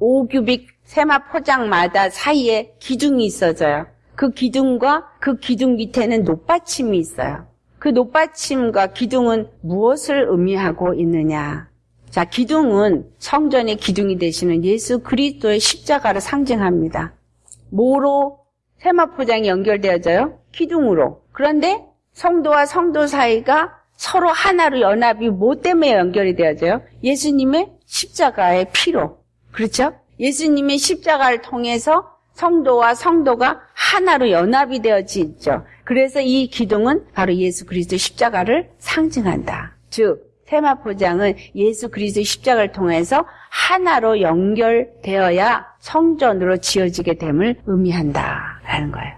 5규빅 세마 포장마다 사이에 기둥이 있어져요. 그 기둥과 그 기둥 밑에는 높받침이 있어요. 그 높받침과 기둥은 무엇을 의미하고 있느냐? 자, 기둥은 성전의 기둥이 되시는 예수 그리스도의 십자가를 상징합니다. 뭐로 세마 포장이 연결되어져요? 기둥으로. 그런데 성도와 성도 사이가 서로 하나로 연합이 뭐 때문에 연결이 되어져요? 예수님의 십자가의 피로. 그렇죠? 예수님의 십자가를 통해서 성도와 성도가 하나로 연합이 되어지죠. 그래서 이 기둥은 바로 예수 그리스도 십자가를 상징한다. 즉 세마포장은 예수 그리스도 십자가를 통해서 하나로 연결되어야 성전으로 지어지게 됨을 의미한다라는 거예요.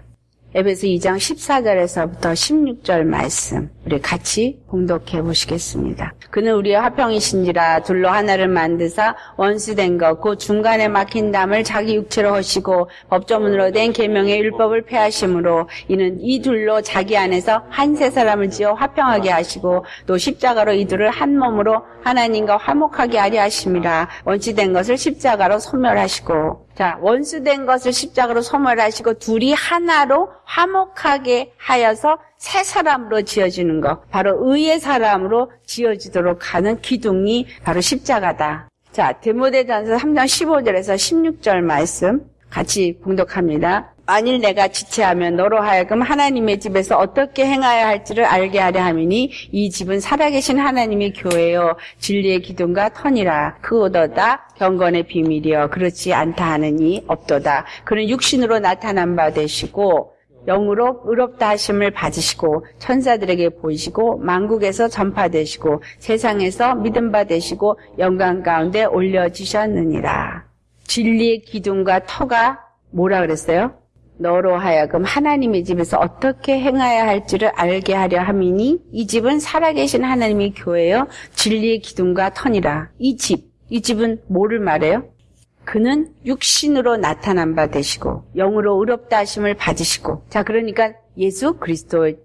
에베소 2장 14절에서부터 16절 말씀 우리 같이 봉독해 보시겠습니다. 그는 우리의 화평이신지라 둘로 하나를 만드사 원수된 것그 중간에 막힌 담을 자기 육체로 하시고 법조문으로 된 계명의 율법을 폐하심으로 이는 이 둘로 자기 안에서 한 세 사람을 지어 화평하게 하시고 또 십자가로 이 둘을 한 몸으로 하나님과 화목하게 하려 하심이라 원수된 것을 십자가로 소멸하시고 자, 원수된 것을 십자가로 소멸하시고 둘이 하나로 화목하게 하여서 새 사람으로 지어지는 것. 바로 의의 사람으로 지어지도록 하는 기둥이 바로 십자가다. 자, 데모데전서 3장 15절에서 16절 말씀 같이 봉독합니다. 만일 내가 지체하면 너로 하여금 하나님의 집에서 어떻게 행하여야 할지를 알게 하려 함이니 이 집은 살아계신 하나님의 교회요 진리의 기둥과 터니라 그오더다 경건의 비밀이여 그렇지 않다 하느니 없도다 그는 육신으로 나타난 바 되시고 영으로 의롭다 하심을 받으시고 천사들에게 보이시고 만국에서 전파되시고 세상에서 믿음 받으시고 영광 가운데 올려지셨느니라 진리의 기둥과 터가 뭐라 그랬어요? 너로 하여금 하나님의 집에서 어떻게 행해야 할지를 알게 하려 함이니 이 집은 살아계신 하나님의 교회요 진리의 기둥과 터니라 이 집, 이 집은 뭐를 말해요? 그는 육신으로 나타난 바 되시고 영으로 의롭다 하심을 받으시고 자 그러니까 예수 그리스도를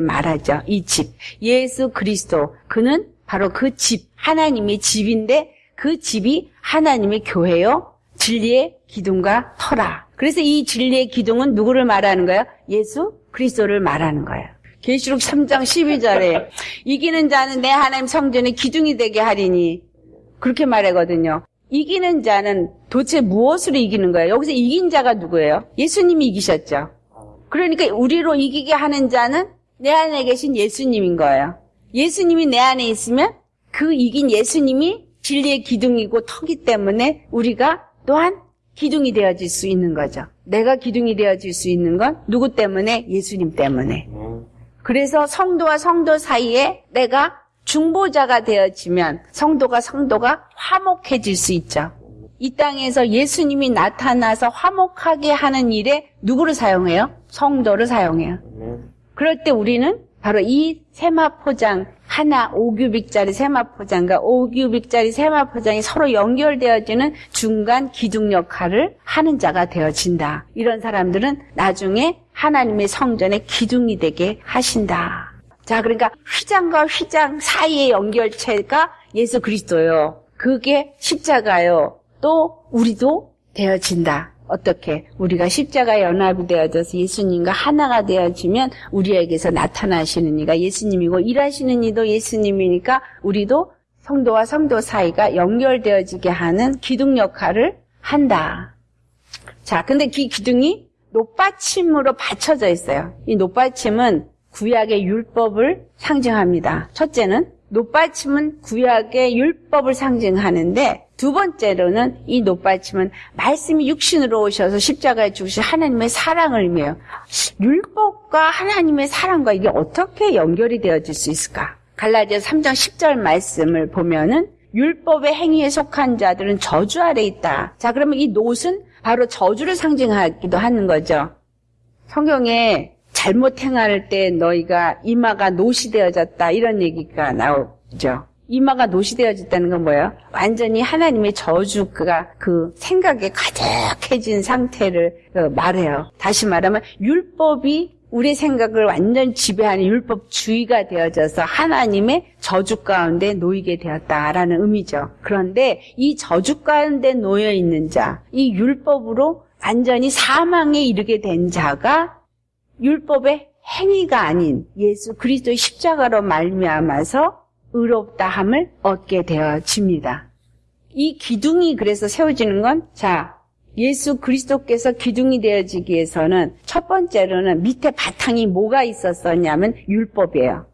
말하죠 이 집, 예수 그리스도 그는 바로 그 집, 하나님의 집인데 그 집이 하나님의 교회요 진리의 기둥과 터라 그래서 이 진리의 기둥은 누구를 말하는 거예요? 예수 그리스도를 말하는 거예요. 계시록 3장 12절에 이기는 자는 내 하나님 성전의 기둥이 되게 하리니 그렇게 말하거든요. 이기는 자는 도대체 무엇으로 이기는 거예요? 여기서 이긴 자가 누구예요? 예수님이 이기셨죠. 그러니까 우리로 이기게 하는 자는 내 안에 계신 예수님인 거예요. 예수님이 내 안에 있으면 그 이긴 예수님이 진리의 기둥이고 터기 때문에 우리가 또한 기둥이 되어질 수 있는 거죠. 내가 기둥이 되어질 수 있는 건 누구 때문에? 예수님 때문에. 그래서 성도와 성도 사이에 내가 중보자가 되어지면 성도가 성도가 화목해질 수 있죠. 이 땅에서 예수님이 나타나서 화목하게 하는 일에 누구를 사용해요? 성도를 사용해요. 그럴 때 우리는 바로 이 세마포장 하나 5규빅짜리 세마포장과 5규빅짜리 세마포장이 서로 연결되어지는 중간 기둥 역할을 하는 자가 되어진다. 이런 사람들은 나중에 하나님의 성전의 기둥이 되게 하신다. 자, 그러니까 휘장과 휘장 사이의 연결체가 예수 그리스도요. 그게 십자가요. 또 우리도 되어진다. 어떻게 우리가 십자가 연합이 되어져서 예수님과 하나가 되어지면 우리에게서 나타나시는 이가 예수님이고 일하시는 이도 예수님이니까 우리도 성도와 성도 사이가 연결되어지게 하는 기둥 역할을 한다. 자, 근데 그 기둥이 높받침으로 받쳐져 있어요. 이 높받침은 구약의 율법을 상징합니다. 첫째는 높받침은 구약의 율법을 상징하는데 두 번째로는 이 높받침은 말씀이 육신으로 오셔서 십자가에 죽으신 하나님의 사랑을 의미해요. 율법과 하나님의 사랑과 이게 어떻게 연결이 되어질 수 있을까? 갈라디아 3장 10절 말씀을 보면은 율법의 행위에 속한 자들은 저주 아래 있다. 자, 그러면 이 노은 바로 저주를 상징하기도 하는 거죠. 성경에 잘못 행할 때 너희가 이마가 노시 되어졌다 이런 얘기가 나오죠. 이마가 노시되어졌다는 건 뭐예요? 완전히 하나님의 저주가 그 생각에 가득해진 상태를 어, 말해요. 다시 말하면 율법이 우리 생각을 완전 지배하는 율법주의가 되어져서 하나님의 저주 가운데 놓이게 되었다라는 의미죠. 그런데 이 저주 가운데 놓여 있는 자, 이 율법으로 완전히 사망에 이르게 된 자가 율법의 행위가 아닌 예수 그리스도의 십자가로 말미암아서 의롭다함을 얻게 되어집니다. 이 기둥이 그래서 세워지는 건 자, 예수 그리스도께서 기둥이 되어지기 위해서는 첫 번째로는 밑에 바탕이 뭐가 있었었냐면 율법이에요.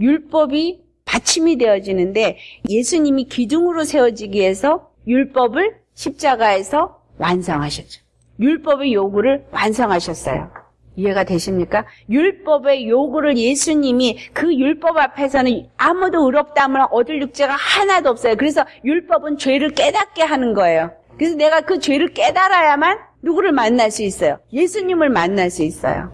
율법이 받침이 되어지는데 예수님이 기둥으로 세워지기 위해서 율법을 십자가에서 완성하셨죠. 율법의 요구를 완성하셨어요. 이해가 되십니까? 율법의 요구를 예수님이 그 율법 앞에서는 아무도 의롭다함을 얻을 육체가 하나도 없어요. 그래서 율법은 죄를 깨닫게 하는 거예요. 그래서 내가 그 죄를 깨달아야만 누구를 만날 수 있어요? 예수님을 만날 수 있어요.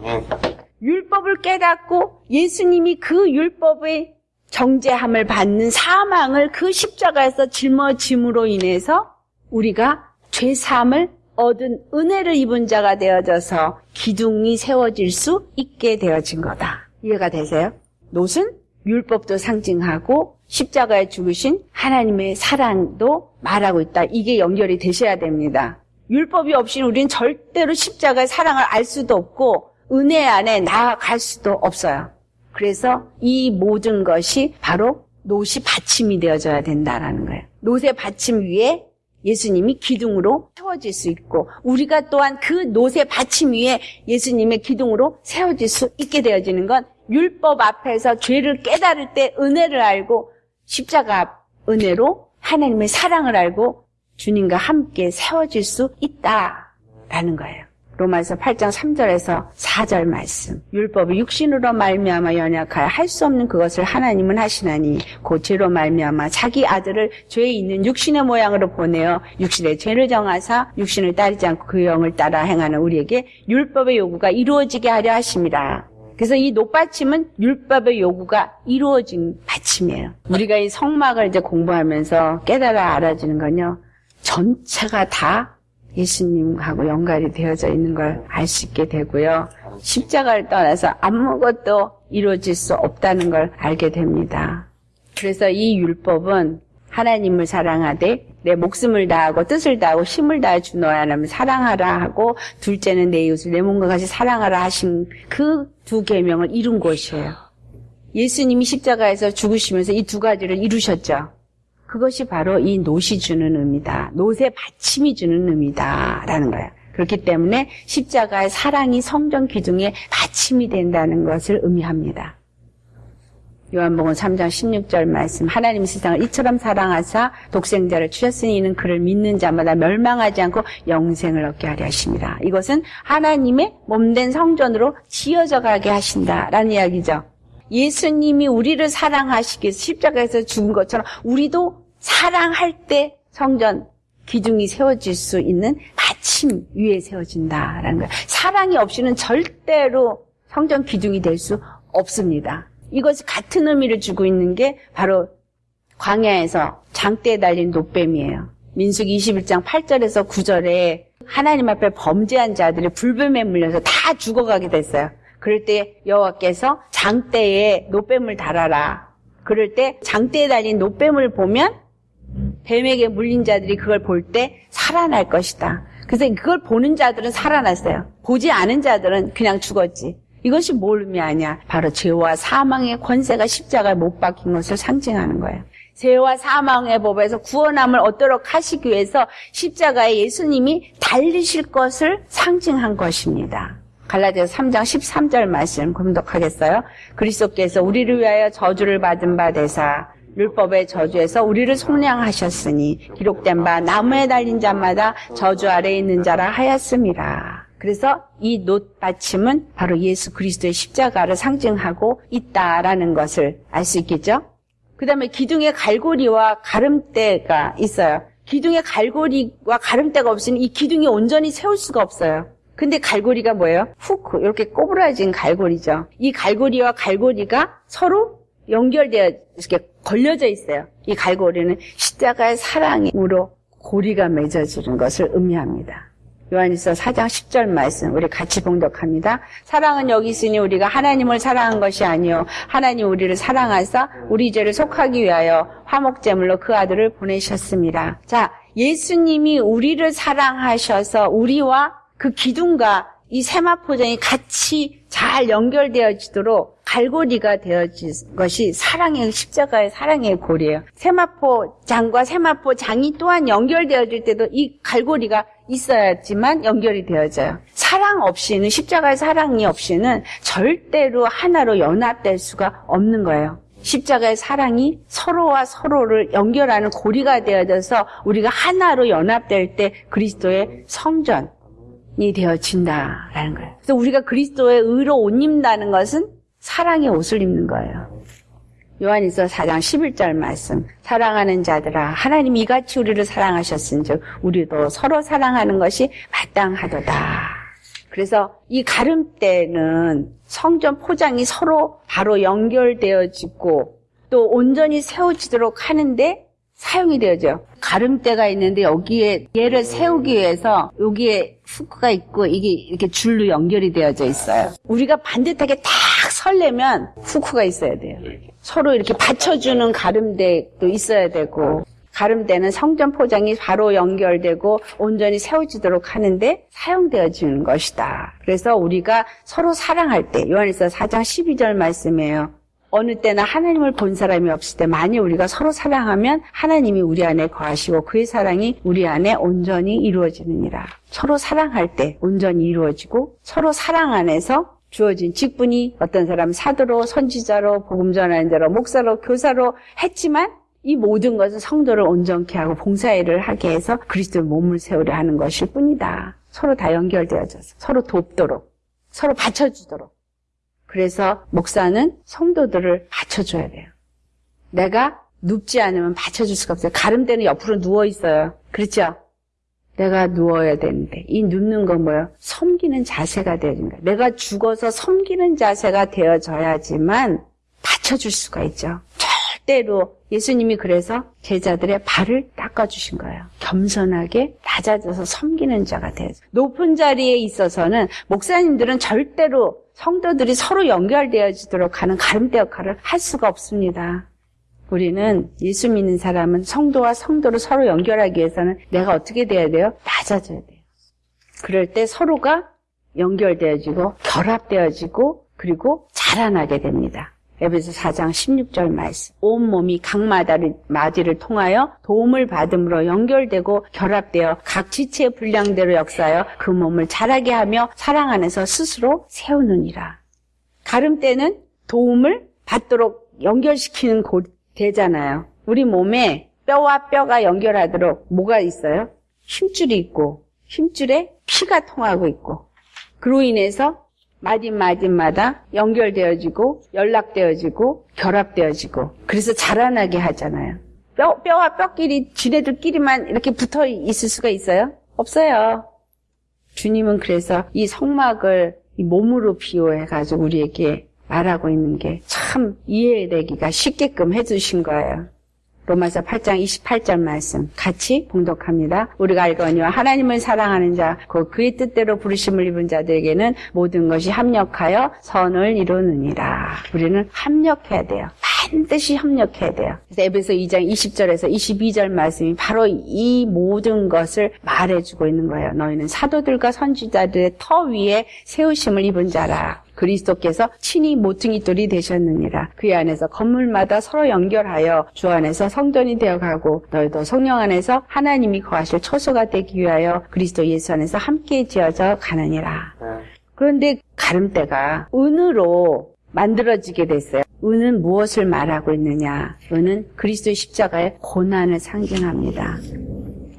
율법을 깨닫고 예수님이 그 율법의 정죄함을 받는 사망을 그 십자가에서 짊어짐으로 인해서 우리가 죄 사함을 얻은 은혜를 입은 자가 되어져서 기둥이 세워질 수 있게 되어진 거다. 이해가 되세요? 노은 율법도 상징하고 십자가에 죽으신 하나님의 사랑도 말하고 있다. 이게 연결이 되셔야 됩니다. 율법이 없이 우리는 절대로 십자가의 사랑을 알 수도 없고 은혜 안에 나아갈 수도 없어요. 그래서 이 모든 것이 바로 노시 받침이 되어져야 된다라는 거예요. 노새 받침 위에 예수님이 기둥으로 세워질 수 있고 우리가 또한 그 노새 받침 위에 예수님의 기둥으로 세워질 수 있게 되어지는 건 율법 앞에서 죄를 깨달을 때 은혜를 알고 십자가 은혜로 하나님의 사랑을 알고 주님과 함께 세워질 수 있다라는 거예요. 로마서 8장 3절에서 4절 말씀. 율법이 육신으로 말미암아 연약하여 할 수 없는 그것을 하나님은 하시나니 곧 죄로 말미암아 자기 아들을 죄에 있는 육신의 모양으로 보내어 육신의 죄를 정하사 육신을 따르지 않고 그 영을 따라 행하는 우리에게 율법의 요구가 이루어지게 하려 하십니다. 그래서 이 높받침은 율법의 요구가 이루어진 받침이에요. 우리가 이 성막을 이제 공부하면서 깨달아 알아지는 건요. 전체가 다 예수님하고 연관이 되어져 있는 걸 알 수 있게 되고요. 십자가를 떠나서 아무것도 이루어질 수 없다는 걸 알게 됩니다. 그래서 이 율법은 하나님을 사랑하되 내 목숨을 다하고 뜻을 다하고 힘을 다해 주 너의 하나님을 사랑하라 하고 둘째는 내 이웃을 내 몸과 같이 사랑하라 하신 그 두 계명을 이룬 것이에요. 예수님이 십자가에서 죽으시면서 이 두 가지를 이루셨죠. 그것이 바로 이 노시 주는 의미다. 노새 받침이 주는 의미다라는 거예요. 그렇기 때문에 십자가의 사랑이 성전 기둥에 받침이 된다는 것을 의미합니다. 요한복음 3장 16절 말씀 하나님 세상을 이처럼 사랑하사 독생자를 주셨으니 이는 그를 믿는 자마다 멸망하지 않고 영생을 얻게 하려 하십니다. 이것은 하나님의 몸된 성전으로 지어져 가게 하신다라는 이야기죠. 예수님이 우리를 사랑하시기 위해서 십자가에서 죽은 것처럼 우리도 사랑할 때 성전 기둥이 세워질 수 있는 받침 위에 세워진다라는 거예요. 사랑이 없이는 절대로 성전 기둥이 될 수 없습니다. 이것이 같은 의미를 주고 있는 게 바로 광야에서 장대에 달린 노뱀이에요. 민수기 21장 8절에서 9절에 하나님 앞에 범죄한 자들이 불뱀에 물려서 다 죽어가게 됐어요. 그럴 때 여호와께서 장대에 노뱀을 달아라. 그럴 때 장대에 달린 노뱀을 보면 뱀에게 물린 자들이 그걸 볼 때 살아날 것이다. 그래서 그걸 보는 자들은 살아났어요. 보지 않은 자들은 그냥 죽었지. 이것이 뭘 의미하냐? 바로 죄와 사망의 권세가 십자가에 못 박힌 것을 상징하는 거예요. 죄와 사망의 법에서 구원함을 얻도록 하시기 위해서 십자가에 예수님이 달리실 것을 상징한 것입니다. 갈라디아서 3장 13절 말씀 공독하겠어요. 그리스도께서 우리를 위하여 저주를 받은 바 되사 율법의 저주에서 우리를 속량하셨으니 기록된 바 나무에 달린 자마다 저주 아래에 있는 자라 하였습니다. 그래서 이 놋 받침은 바로 예수 그리스도의 십자가를 상징하고 있다라는 것을 알 수 있겠죠? 그 다음에 기둥에 갈고리와 가름대가 있어요. 기둥에 갈고리와 가름대가 없으면 이 기둥이 온전히 세울 수가 없어요. 근데 갈고리가 뭐예요? 후크, 이렇게 꼬부라진 갈고리죠. 이 갈고리와 갈고리가 서로 연결되어 이렇게 걸려져 있어요. 이 갈고리는 십자가의 사랑으로 고리가 맺어지는 것을 의미합니다. 요한일서 4장 10절 말씀 우리 같이 봉독합니다. 사랑은 여기 있으니 우리가 하나님을 사랑한 것이 아니요 하나님 우리를 사랑하사 우리 죄를 속하기 위하여 화목제물로 그 아들을 보내셨습니다. 자, 예수님이 우리를 사랑하셔서 우리와 그 기둥과 이 세마포장이 같이 잘 연결되어지도록 갈고리가 되어진 것이 사랑의 십자가의 사랑의 고리예요. 세마포 장과 세마포 장이 또한 연결되어질 때도 이 갈고리가 있어야지만 연결이 되어져요. 사랑 없이는 십자가의 사랑이 없이는 절대로 하나로 연합될 수가 없는 거예요. 십자가의 사랑이 서로와 서로를 연결하는 고리가 되어져서 우리가 하나로 연합될 때 그리스도의 성전, 이 되어진다라는 거예요. 그래서 우리가 그리스도의 의로 옷 입는다는 것은 사랑의 옷을 입는 거예요. 요한일서 4장 11절 말씀. 사랑하는 자들아 하나님이 이같이 우리를 사랑하셨은즉 우리도 서로 사랑하는 것이 마땅하도다. 그래서 이 가름대는 성전 포장이 서로 바로 연결되어지고 또 온전히 세워지도록 하는데 사용이 되어져. 가름대가 있는데 여기에 얘를 세우기 위해서 여기에 후크가 있고 이게 이렇게 줄로 연결이 되어져 있어요. 우리가 반듯하게 딱 설려면 후크가 있어야 돼요. 서로 이렇게 받쳐주는 가름대도 있어야 되고 가름대는 성전 포장이 바로 연결되고 온전히 세워지도록 하는데 사용되어지는 것이다. 그래서 우리가 서로 사랑할 때 요한일서 4장 12절 말씀이에요. 어느 때나 하나님을 본 사람이 없을 때 만일 우리가 서로 사랑하면 하나님이 우리 안에 거하시고 그의 사랑이 우리 안에 온전히 이루어지느니라. 서로 사랑할 때 온전히 이루어지고 서로 사랑 안에서 주어진 직분이 어떤 사람 사도로 선지자로 복음 전하는 자로 목사로 교사로 했지만 이 모든 것은 성도를 온전케 하고 봉사일을 하게 해서 그리스도의 몸을 세우려 하는 것일 뿐이다. 서로 다 연결되어져서 서로 돕도록 서로 받쳐주도록 그래서 목사는 성도들을 받쳐줘야 돼요. 내가 눕지 않으면 받쳐줄 수가 없어요. 가름대는 옆으로 누워 있어요. 그렇죠? 내가 누워야 되는데 이 눕는 건 뭐예요? 섬기는 자세가 되어진 거예요. 내가 죽어서 섬기는 자세가 되어져야지만 받쳐줄 수가 있죠. 절대로 예수님이 그래서 제자들의 발을 닦아주신 거예요. 겸손하게 낮아져서 섬기는 자가 되어요. 높은 자리에 있어서는 목사님들은 절대로 성도들이 서로 연결되어지도록 하는 가름대 역할을 할 수가 없습니다. 우리는 예수 믿는 사람은 성도와 성도를 서로 연결하기 위해서는 내가 어떻게 돼야 돼요? 낮아져야 돼요. 그럴 때 서로가 연결되어지고 결합되어지고 그리고 자라나게 됩니다. 에베소 4장 16절 말씀. 온 몸이 각 마디를 통하여 도움을 받음으로 연결되고 결합되어 각 지체의 분량대로 역사하여 그 몸을 자라게 하며 사랑 안에서 스스로 세우느니라. 가름대는 도움을 받도록 연결시키는 곳 되잖아요. 우리 몸에 뼈와 뼈가 연결하도록 뭐가 있어요? 힘줄이 있고 힘줄에 피가 통하고 있고 그로 인해서 마딘마딘마다 연결되어지고 연락되어지고 결합되어지고 그래서 자라나게 하잖아요. 뼈, 뼈와 뼈끼리 지네들끼리만 이렇게 붙어 있을 수가 있어요? 없어요. 주님은 그래서 이 성막을 이 몸으로 비유해가지고 우리에게 말하고 있는 게 참 이해되기가 쉽게끔 해주신 거예요. 로마서 8장 28절 말씀 같이 봉독합니다. 우리가 알거니와 하나님을 사랑하는 자, 그 그의 뜻대로 부르심을 입은 자들에게는 모든 것이 합력하여 선을 이루느니라. 우리는 합력해야 돼요. 반드시 협력해야 돼요. 그래서 에베소 2장 20절에서 22절 말씀이 바로 이 모든 것을 말해주고 있는 거예요. 너희는 사도들과 선지자들의 터 위에 세우심을 입은 자라. 그리스도께서 친히 모퉁이 돌이 되셨느니라. 그 안에서 건물마다 서로 연결하여 주 안에서 성전이 되어가고 너희도 성령 안에서 하나님이 거하실 초소가 되기 위하여 그리스도 예수 안에서 함께 지어져 가느니라. 그런데 가름대가 은으로 만들어지게 됐어요. 은은 무엇을 말하고 있느냐? 은은 그리스도의 십자가의 고난을 상징합니다.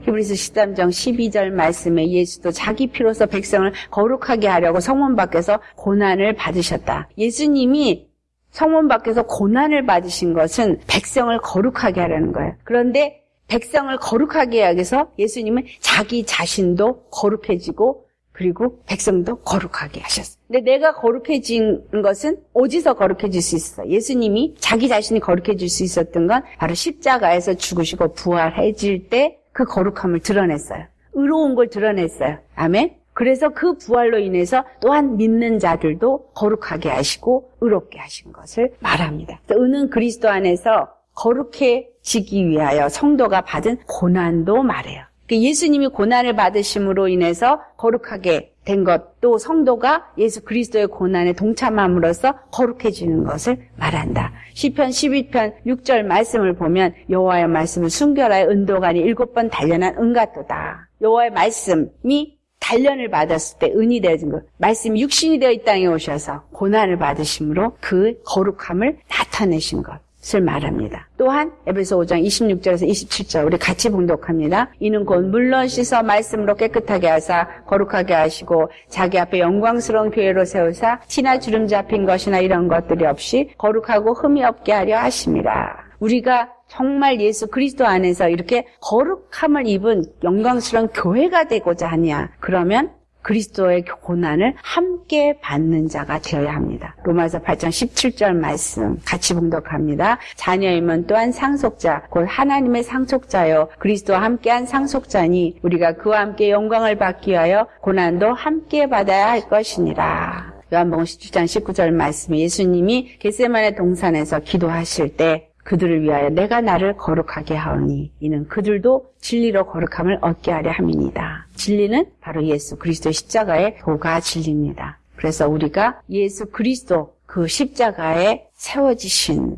히브리서 13장 12절 말씀에 예수도 자기 피로서 백성을 거룩하게 하려고 성문 밖에서 고난을 받으셨다. 예수님이 성문 밖에서 고난을 받으신 것은 백성을 거룩하게 하려는 거예요. 그런데 백성을 거룩하게 하기 위해서 예수님은 자기 자신도 거룩해지고 그리고 백성도 거룩하게 하셨어요. 근데 내가 거룩해진 것은 어디서 거룩해질 수 있어? 예수님이 자기 자신이 거룩해질 수 있었던 건 바로 십자가에서 죽으시고 부활해질 때 그 거룩함을 드러냈어요. 의로운 걸 드러냈어요. 아멘. 그래서 그 부활로 인해서 또한 믿는 자들도 거룩하게 하시고 의롭게 하신 것을 말합니다. 은은 그리스도 안에서 거룩해지기 위하여 성도가 받은 고난도 말해요. 그러니까 예수님이 고난을 받으심으로 인해서 거룩하게 된 것, 또 성도가 예수 그리스도의 고난에 동참함으로써 거룩해지는 것을 말한다. 시편 12편 6절 말씀을 보면 여호와의 말씀을 순결하여 은도간이 일곱 번 단련한 은 같도다. 여호와의 말씀이 단련을 받았을 때 은이 되어진 것. 말씀이 육신이 되어 이 땅에 오셔서 고난을 받으심으로 그 거룩함을 나타내신 것. 을 말합니다. 또한 에베소 5장 26절에서 27절 우리 같이 봉독합니다. 이는 곧 물론 씻어 말씀으로 깨끗하게 하사 거룩하게 하시고 자기 앞에 영광스러운 교회로 세우사 티나 주름 잡힌 것이나 이런 것들이 없이 거룩하고 흠이 없게 하려 하심이라. 우리가 정말 예수 그리스도 안에서 이렇게 거룩함을 입은 영광스러운 교회가 되고자 하냐? 그러면 그리스도의 고난을 함께 받는 자가 되어야 합니다. 로마서 8장 17절 말씀 같이 봉독합니다. 자녀이면 또한 상속자, 곧 하나님의 상속자요. 그리스도와 함께한 상속자니 우리가 그와 함께 영광을 받기 위하여 고난도 함께 받아야 할 것이니라. 요한복음 17장 19절 말씀 예수님이 겟세만의 동산에서 기도하실 때 그들을 위하여 내가 나를 거룩하게 하오니 이는 그들도 진리로 거룩함을 얻게 하려 함이니다. 진리는 바로 예수 그리스도의 십자가의 도가 진리입니다. 그래서 우리가 예수 그리스도 그 십자가에 세워지신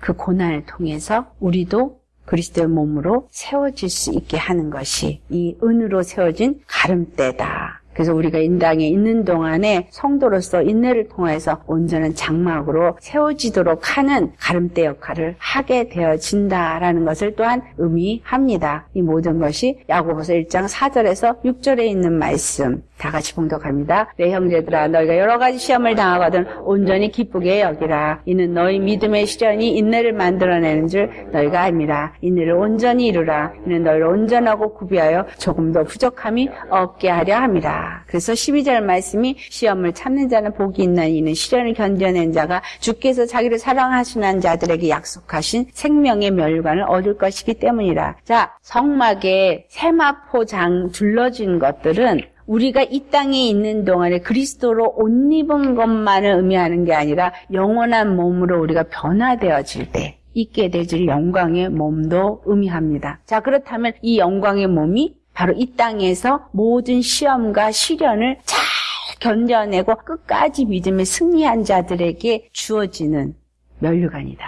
그 고난을 통해서 우리도 그리스도의 몸으로 세워질 수 있게 하는 것이 이 은으로 세워진 가름대다. 그래서 우리가 인당에 있는 동안에 성도로서 인내를 통해서 온전한 장막으로 세워지도록 하는 가름대 역할을 하게 되어진다라는 것을 또한 의미합니다. 이 모든 것이 야고보서 1장 4절에서 6절에 있는 말씀 다 같이 봉독합니다. 내 형제들아 너희가 여러 가지 시험을 당하거든 온전히 기쁘게 여기라. 이는 너희 믿음의 시련이 인내를 만들어내는 줄 너희가 압니다. 인내를 온전히 이루라. 이는 너희를 온전하고 구비하여 조금도 부족함이 없게 하려 함이라. 그래서 12절 말씀이 시험을 참는 자는 복이 있나 이는 시련을 견뎌낸 자가 주께서 자기를 사랑하시는 자들에게 약속하신 생명의 멸관을 얻을 것이기 때문이라. 자, 성막에 세마포장 둘러진 것들은 우리가 이 땅에 있는 동안에 그리스도로 옷 입은 것만을 의미하는 게 아니라 영원한 몸으로 우리가 변화되어질 때 있게 되질 영광의 몸도 의미합니다. 자, 그렇다면 이 영광의 몸이 바로 이 땅에서 모든 시험과 시련을 잘 견뎌내고 끝까지 믿음에 승리한 자들에게 주어지는 면류관이다.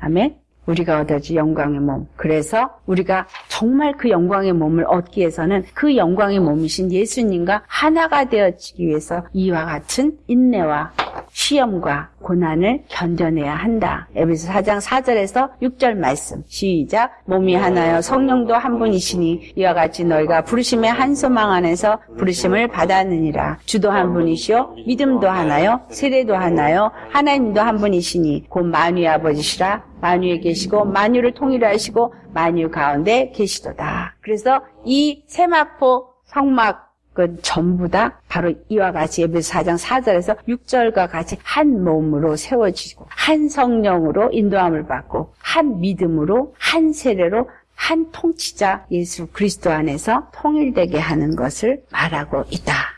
아멘. 우리가 얻어지 영광의 몸. 그래서 우리가 정말 그 영광의 몸을 얻기 위해서는 그 영광의 몸이신 예수님과 하나가 되어지기 위해서 이와 같은 인내와 시험과 고난을 견뎌내야 한다. 에베소 4장 4절에서 6절 말씀. 시작. 몸이 하나여 성령도 한 분이시니 이와 같이 너희가 부르심의 한 소망 안에서 부르심을 받았느니라. 주도 한 분이시요 믿음도 하나요 세례도 하나요 하나님도 한 분이시니 곧 만유의 아버지시라 만유에 계시고 만유를 통일하시고 만유 가운데 계시도다. 그래서 이 세마포 성막 그 전부 다 바로 이와 같이 예배서 4장 4절에서 6절과 같이 한 몸으로 세워지고 한 성령으로 인도함을 받고 한 믿음으로 한 세례로 한 통치자 예수 그리스도 안에서 통일되게 하는 것을 말하고 있다.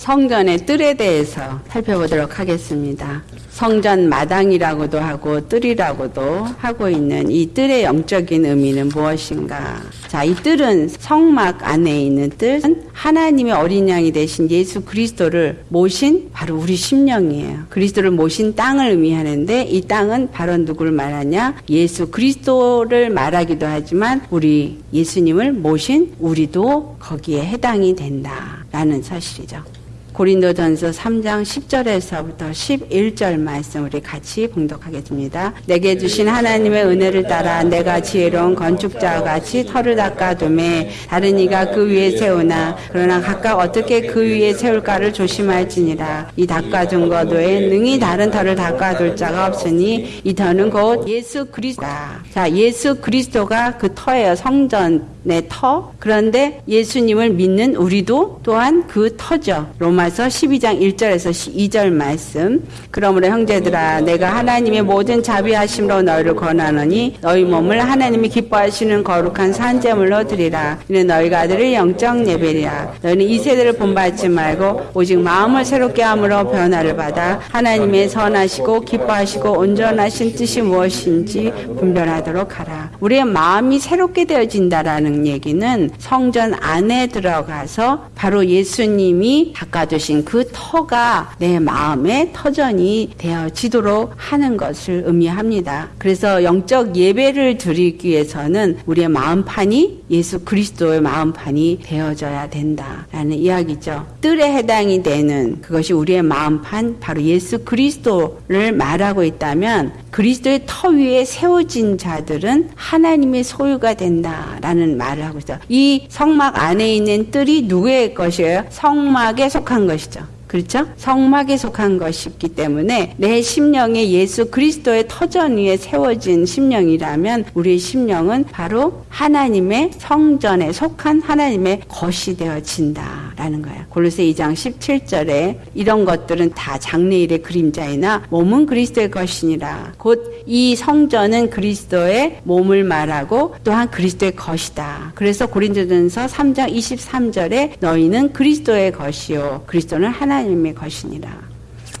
성전의 뜰에 대해서 살펴보도록 하겠습니다. 성전 마당이라고도 하고 뜰이라고도 하고 있는 이 뜰의 영적인 의미는 무엇인가? 자, 이 뜰은 성막 안에 있는 뜰은 하나님의 어린 양이 되신 예수 그리스도를 모신 바로 우리 심령이에요. 그리스도를 모신 땅을 의미하는데 이 땅은 바로 누구를 말하냐? 예수 그리스도를 말하기도 하지만 우리 예수님을 모신 우리도 거기에 해당이 된다라는 사실이죠. 고린도전서 3장 10절에서부터 11절 말씀 우리 같이 봉독하겠습니다. 내게 주신 하나님의 은혜를 따라 내가 지혜로운 건축자와 같이 터를 닦아둠에 다른 이가 그 위에 세우나 그러나 각각 어떻게 그 위에 세울까를 조심할지니라 이 닦아둔 것 외에 능히 다른 터를 닦아둘 자가 없으니 이 터는 곧 예수 그리스도다. 자 예수 그리스도가 그 터예요 성전 내 터. 그런데 예수님을 믿는 우리도 또한 그 터죠. 로마 서 12장 1절에서 2절 말씀. 그러므로 형제들아 내가 하나님의 모든 자비하심으로 너희를 권하노니 너희 몸을 하나님이 기뻐하시는 거룩한 산재물로 드리라. 이는 너희가 아들을 영적 예배리라. 너희는 이 세대를 본받지 말고 오직 마음을 새롭게 함으로 변화를 받아 하나님의 선하시고 기뻐하시고 온전하신 뜻이 무엇인지 분별하도록 하라. 우리의 마음이 새롭게 되어진다라는 얘기는 성전 안에 들어가서 바로 예수님이 닦아 두신 그 터가 내 마음의 터전이 되어지도록 하는 것을 의미합니다. 그래서 영적 예배를 드리기 위해서는 우리의 마음판이 예수 그리스도의 마음판이 되어져야 된다라는 이야기죠. 뜰에 해당이 되는 그것이 우리의 마음판 바로 예수 그리스도를 말하고 있다면 그리스도의 터 위에 세워진 자들은 하나님의 소유가 된다라는 말을 하고 있어요. 이 성막 안에 있는 뜰이 누구의 것이에요? 성막에 속한 것이죠. 그렇죠? 성막에 속한 것이기 때문에 내 심령에 예수 그리스도의 터전 위에 세워진 심령이라면 우리의 심령은 바로 하나님의 성전에 속한 하나님의 것이 되어진다 라는 거예요. 골로새 2장 17절에 이런 것들은 다 장래일의 그림자이나 몸은 그리스도의 것이니라. 곧 이 성전은 그리스도의 몸을 말하고 또한 그리스도의 것이다. 그래서 고린도전서 3장 23절에 너희는 그리스도의 것이요 그리스도는 하나님의 것이니라.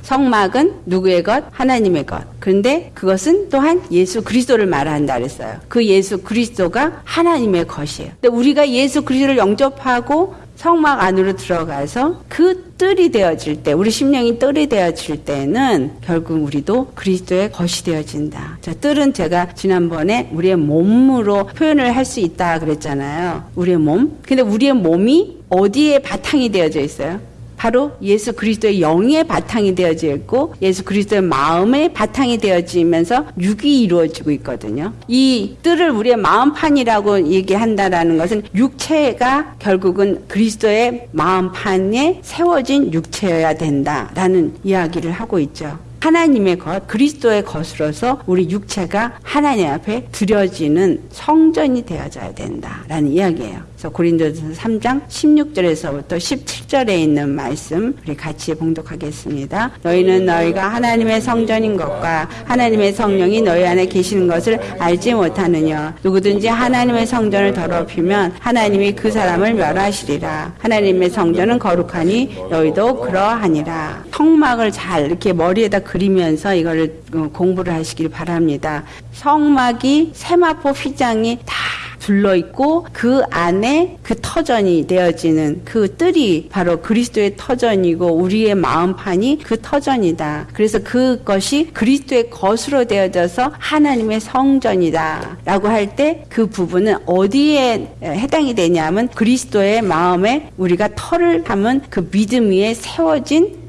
성막은 누구의 것? 하나님의 것. 그런데 그것은 또한 예수 그리스도를 말한다 그랬어요. 그 예수 그리스도가 하나님의 것이에요. 근데 우리가 예수 그리스도를 영접하고 성막 안으로 들어가서 그 뜰이 되어질 때, 우리 심령이 뜰이 되어질 때는 결국 우리도 그리스도의 것이 되어진다. 자, 뜰은 제가 지난번에 우리의 몸으로 표현을 할 수 있다 그랬잖아요. 우리의 몸. 근데 우리의 몸이 어디에 바탕이 되어져 있어요? 바로 예수 그리스도의 영의 바탕이 되어져 있고 예수 그리스도의 마음의 바탕이 되어지면서 육이 이루어지고 있거든요. 이 뜰을 우리의 마음판이라고 얘기한다라는 것은 육체가 결국은 그리스도의 마음판에 세워진 육체여야 된다라는 이야기를 하고 있죠. 하나님의 것, 그리스도의 것으로서 우리 육체가 하나님 앞에 드려지는 성전이 되어져야 된다라는 이야기예요. 그래서 고린도전서 3장 16절에서부터 17절에 있는 말씀 우리 같이 봉독하겠습니다. 너희는 너희가 하나님의 성전인 것과 하나님의 성령이 너희 안에 계시는 것을 알지 못하느냐 누구든지 하나님의 성전을 더럽히면 하나님이 그 사람을 멸하시리라. 하나님의 성전은 거룩하니 너희도 그러하니라. 성막을 잘 이렇게 머리에다 그리면서 이거를 공부를 하시길 바랍니다. 성막이 세마포 휘장이 다 둘러 있고 그 안에 그 터전이 되어지는 그 뜰이 바로 그리스도의 터전이고 우리의 마음판이 그 터전이다. 그래서 그것이 그리스도의 것으로 되어져서 하나님의 성전이다라고 할 때 그 부분은 어디에 해당이 되냐면 그리스도의 마음에 우리가 터를 하면 그 믿음 위에 세워진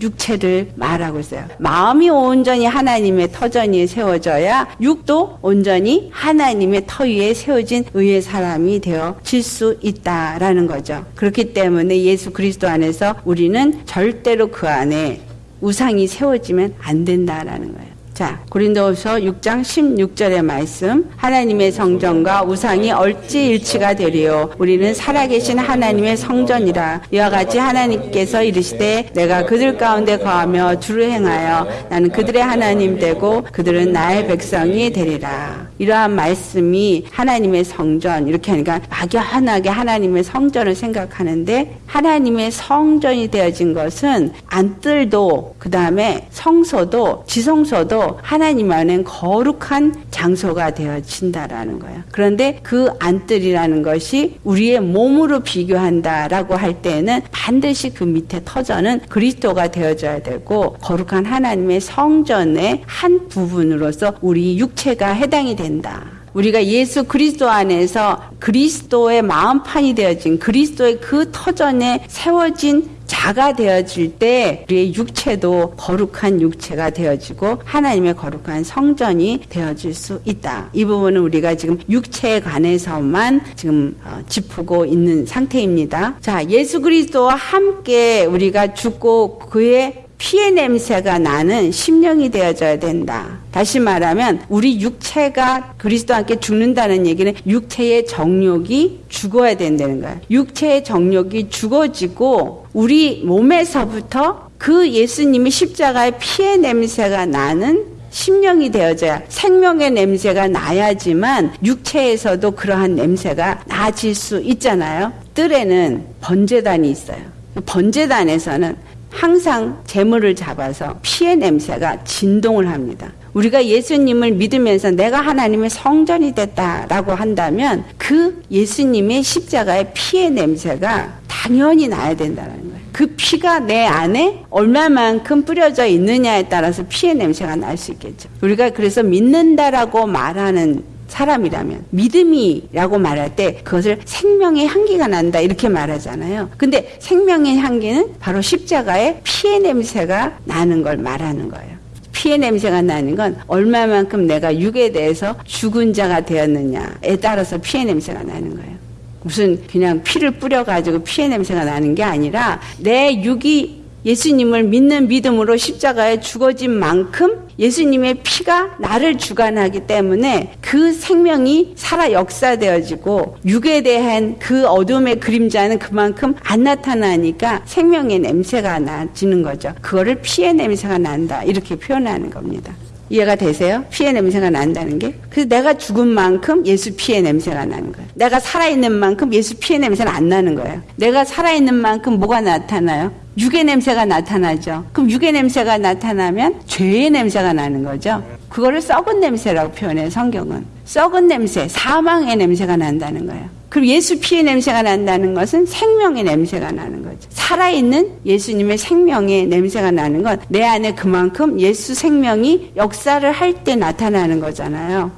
육체를 말하고 있어요. 마음이 온전히 하나님의 터전위에 세워져야 육도 온전히 하나님의 터 위에 세워진 의의 사람이 되어질 수 있다라는 거죠. 그렇기 때문에 예수 그리스도 안에서 우리는 절대로 그 안에 우상이 세워지면 안 된다라는 거예요. 자, 고린도서 6장 16절의 말씀. 하나님의 성전과 우상이 얼지 일치가 되리요. 우리는 살아계신 하나님의 성전이라. 이와 같이 하나님께서 이르시되 내가 그들 가운데 거하며 주를 행하여 나는 그들의 하나님 되고 그들은 나의 백성이 되리라. 이러한 말씀이 하나님의 성전 이렇게 하니까 막연하게 하나님의 성전을 생각하는데 하나님의 성전이 되어진 것은 안뜰도 그 다음에 성소도 지성소도 하나님 안엔 거룩한 장소가 되어진다라는 거예요. 그런데 그 안뜰이라는 것이 우리의 몸으로 비교한다라고 할 때는 반드시 그 밑에 터전은 그리스도가 되어져야 되고 거룩한 하나님의 성전의 한 부분으로서 우리 육체가 해당이 된다. 우리가 예수 그리스도 안에서 그리스도의 마음판이 되어진 그리스도의 그 터전에 세워진 자가 되어질 때 우리의 육체도 거룩한 육체가 되어지고 하나님의 거룩한 성전이 되어질 수 있다. 이 부분은 우리가 지금 육체에 관해서만 지금 어, 짚고 있는 상태입니다. 자, 예수 그리스도와 함께 우리가 죽고 그의 피의 냄새가 나는 심령이 되어져야 된다. 다시 말하면 우리 육체가 그리스도와 함께 죽는다는 얘기는 육체의 정욕이 죽어야 된다는 거야. 육체의 정욕이 죽어지고 우리 몸에서부터 그 예수님이 십자가의 피의 냄새가 나는 심령이 되어져야 생명의 냄새가 나야지만 육체에서도 그러한 냄새가 나질 수 있잖아요. 뜰에는 번제단이 있어요. 번제단에서는 항상 재물을 잡아서 피의 냄새가 진동을 합니다. 우리가 예수님을 믿으면서 내가 하나님의 성전이 됐다라고 한다면 그 예수님의 십자가의 피의 냄새가 당연히 나야 된다는 거예요. 그 피가 내 안에 얼마만큼 뿌려져 있느냐에 따라서 피의 냄새가 날 수 있겠죠. 우리가 그래서 믿는다라고 말하는 사람이라면 믿음이라고 말할 때 그것을 생명의 향기가 난다 이렇게 말하잖아요. 근데 생명의 향기는 바로 십자가의 피의 냄새가 나는 걸 말하는 거예요. 피의 냄새가 나는 건 얼마만큼 내가 육에 대해서 죽은 자가 되었느냐에 따라서 피의 냄새가 나는 거예요. 무슨 그냥 피를 뿌려가지고 피의 냄새가 나는 게 아니라 내 육이 예수님을 믿는 믿음으로 십자가에 죽어진 만큼 예수님의 피가 나를 주관하기 때문에 그 생명이 살아 역사되어지고 육에 대한 그 어둠의 그림자는 그만큼 안 나타나니까 생명의 냄새가 나지는 거죠. 그거를 피의 냄새가 난다. 이렇게 표현하는 겁니다. 이해가 되세요? 피의 냄새가 난다는 게? 그래서 내가 죽은 만큼 예수 피의 냄새가 나는 거예요. 내가 살아있는 만큼 예수 피의 냄새는 안 나는 거예요. 내가 살아있는 만큼 뭐가 나타나요? 육의 냄새가 나타나죠. 그럼 육의 냄새가 나타나면 죄의 냄새가 나는 거죠. 그거를 썩은 냄새라고 표현해요, 성경은. 썩은 냄새, 사망의 냄새가 난다는 거예요. 그리고 예수 피의 냄새가 난다는 것은 생명의 냄새가 나는 거죠. 살아있는 예수님의 생명의 냄새가 나는 건 내 안에 그만큼 예수 생명이 역사를 할 때 나타나는 거잖아요.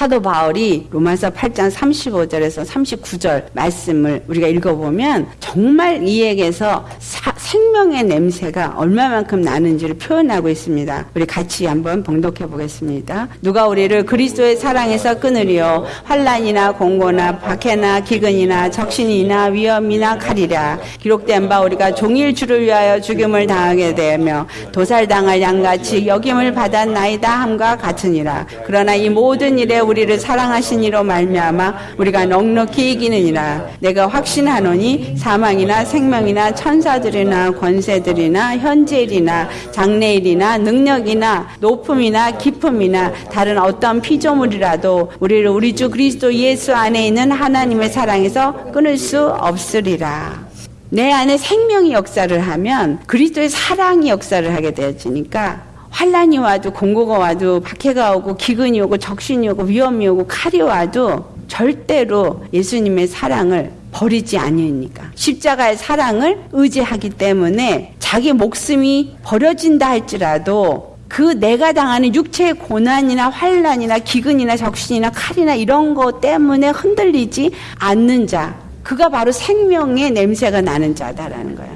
사도 바울이 로마서 8장 35절에서 39절 말씀을 우리가 읽어보면 정말 이에게서 사, 생명의 냄새가 얼마만큼 나는지를 표현하고 있습니다. 우리 같이 한번 봉독해 보겠습니다. 누가 우리를 그리스도의 사랑에서 끊으리요 환란이나 공고나 박해나 기근이나 적신이나 위험이나 칼이라 기록된 바 우리가 종일 주를 위하여 죽임을 당하게 되며 도살당할 양같이 여김을 받았나이다 함과 같으니라 그러나 이 모든 일에 우리를 사랑하신 이로 말미암아 우리가 넉넉히 이기느니라 내가 확신하노니 사망이나 생명이나 천사들이나 권세들이나 현재일이나 장래일이나 능력이나 높음이나 깊음이나 다른 어떤 피조물이라도 우리를 우리 주 그리스도 예수 안에 있는 하나님의 사랑에서 끊을 수 없으리라. 내 안에 생명이 역사를 하면 그리스도의 사랑이 역사를 하게 되어지니까 환란이 와도 공고가 와도 박해가 오고 기근이 오고 적신이 오고 위험이 오고 칼이 와도 절대로 예수님의 사랑을 버리지 아니니까 십자가의 사랑을 의지하기 때문에 자기 목숨이 버려진다 할지라도 그 내가 당하는 육체의 고난이나 환란이나 기근이나 적신이나 칼이나 이런 것 때문에 흔들리지 않는 자 그가 바로 생명의 냄새가 나는 자다라는 거야.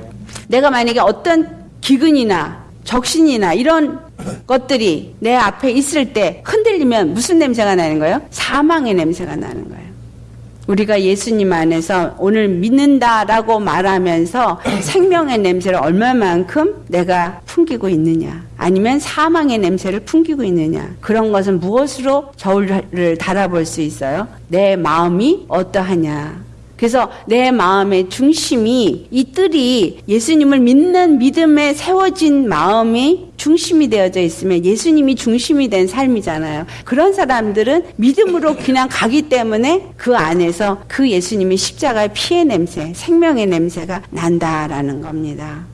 내가 만약에 어떤 기근이나 적신이나 이런 것들이 내 앞에 있을 때 흔들리면 무슨 냄새가 나는 거예요? 사망의 냄새가 나는 거예요. 우리가 예수님 안에서 오늘 믿는다라고 말하면서 생명의 냄새를 얼마만큼 내가 풍기고 있느냐 아니면 사망의 냄새를 풍기고 있느냐 그런 것은 무엇으로 저울을 달아볼 수 있어요? 내 마음이 어떠하냐 그래서 내 마음의 중심이 이 뜰이 예수님을 믿는 믿음에 세워진 마음이 중심이 되어져 있으면 예수님이 중심이 된 삶이잖아요. 그런 사람들은 믿음으로 그냥 가기 때문에 그 안에서 그 예수님의 십자가의 피의 냄새, 생명의 냄새가 난다라는 겁니다.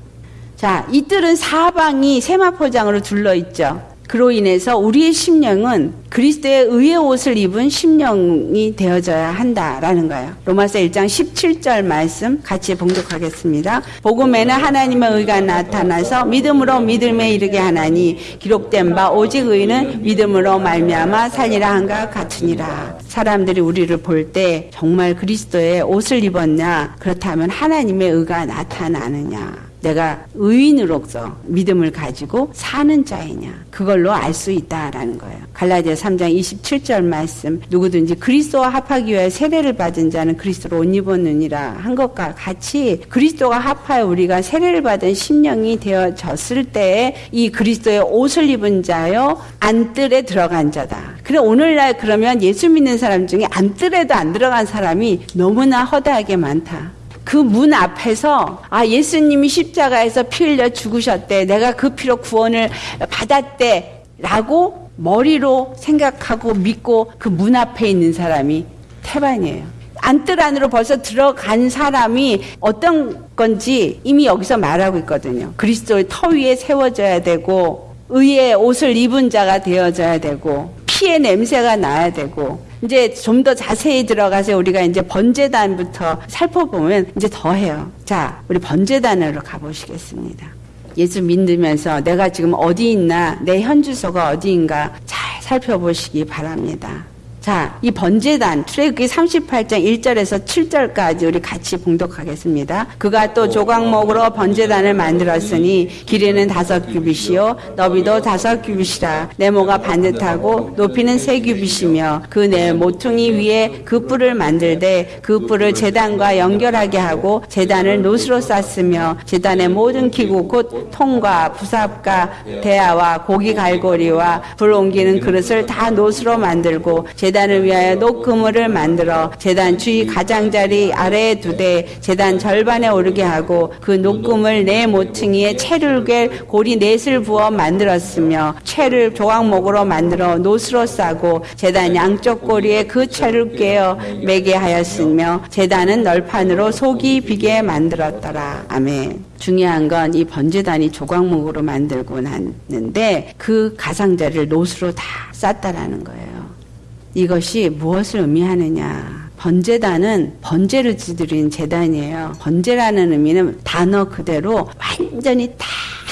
자, 이 뜰은 사방이 세마포장으로 둘러 있죠. 그로 인해서 우리의 심령은 그리스도의 의의 옷을 입은 심령이 되어져야 한다라는 거예요. 로마서 1장 17절 말씀 같이 봉독하겠습니다. 복음에는 하나님의 의가 나타나서 믿음으로 믿음에 이르게 하나니 기록된 바 오직 의는 믿음으로 말미암아 살리라 한가 같으니라. 사람들이 우리를 볼 때 정말 그리스도의 옷을 입었냐 그렇다면 하나님의 의가 나타나느냐 내가 의인으로서 믿음을 가지고 사는 자이냐 그걸로 알 수 있다라는 거예요. 갈라디아 3장 27절 말씀 누구든지 그리스도와 합하기 위해 세례를 받은 자는 그리스도로 옷 입었느니라 한 것과 같이 그리스도가 합하여 우리가 세례를 받은 심령이 되어졌을 때에 이 그리스도의 옷을 입은 자요 안뜰에 들어간 자다. 그래 오늘날 그러면 예수 믿는 사람 중에 안뜰에도 안 들어간 사람이 너무나 허다하게 많다. 그 문 앞에서 아 예수님이 십자가에서 피 흘려 죽으셨대. 내가 그 피로 구원을 받았대 라고 머리로 생각하고 믿고 그 문 앞에 있는 사람이 태반이에요. 안뜰 안으로 벌써 들어간 사람이 어떤 건지 이미 여기서 말하고 있거든요. 그리스도의 터 위에 세워져야 되고 의의 옷을 입은 자가 되어져야 되고 피의 냄새가 나야 되고 이제 좀 더 자세히 들어가서 우리가 이제 번제단부터 살펴보면 이제 더 해요. 자, 우리 번제단으로 가보시겠습니다. 예수 믿으면서 내가 지금 어디 있나, 내 현주소가 어디인가 잘 살펴보시기 바랍니다. 자, 이 번제단, 출애굽기 38장 1절에서 7절까지 우리 같이 봉독하겠습니다. 그가 또 조각목으로 번제단을 만들었으니 길이는 다섯 규빗이요 너비도 다섯 규빗이라 네모가 반듯하고 높이는 세 규빗이며 그네 모퉁이 위에 그 뿔을 만들되 그 뿔을 제단과 연결하게 하고 제단을 노스로 쌌으며 제단의 모든 기구 곧 통과 부삽과 대야와 고기 갈고리와 불 옮기는 그릇을 다 노스로 만들고 재단 을 위하여 녹그물을 만들어 재단 주위 가장자리 아래에 두되 재단 절반에 오르게 하고 그 녹금을 네 모퉁이에 채를 꿰 고리 넷을 부어 만들었으며 채를 조각목으로 만들어 노스로 싸고 재단 양쪽 고리에 그 채를 꿰어 매게 하였으며 재단은 널판으로 속이 비게 만들었더라. 아멘. 중요한 건 이 번제단이 조각목으로 만들고 났는데 그 가상자리를 노스로 다 쌌다라는 거예요. 이것이 무엇을 의미하느냐. 번제단은 번제를 지드린 재단이에요. 번제라는 의미는 단어 그대로 완전히 다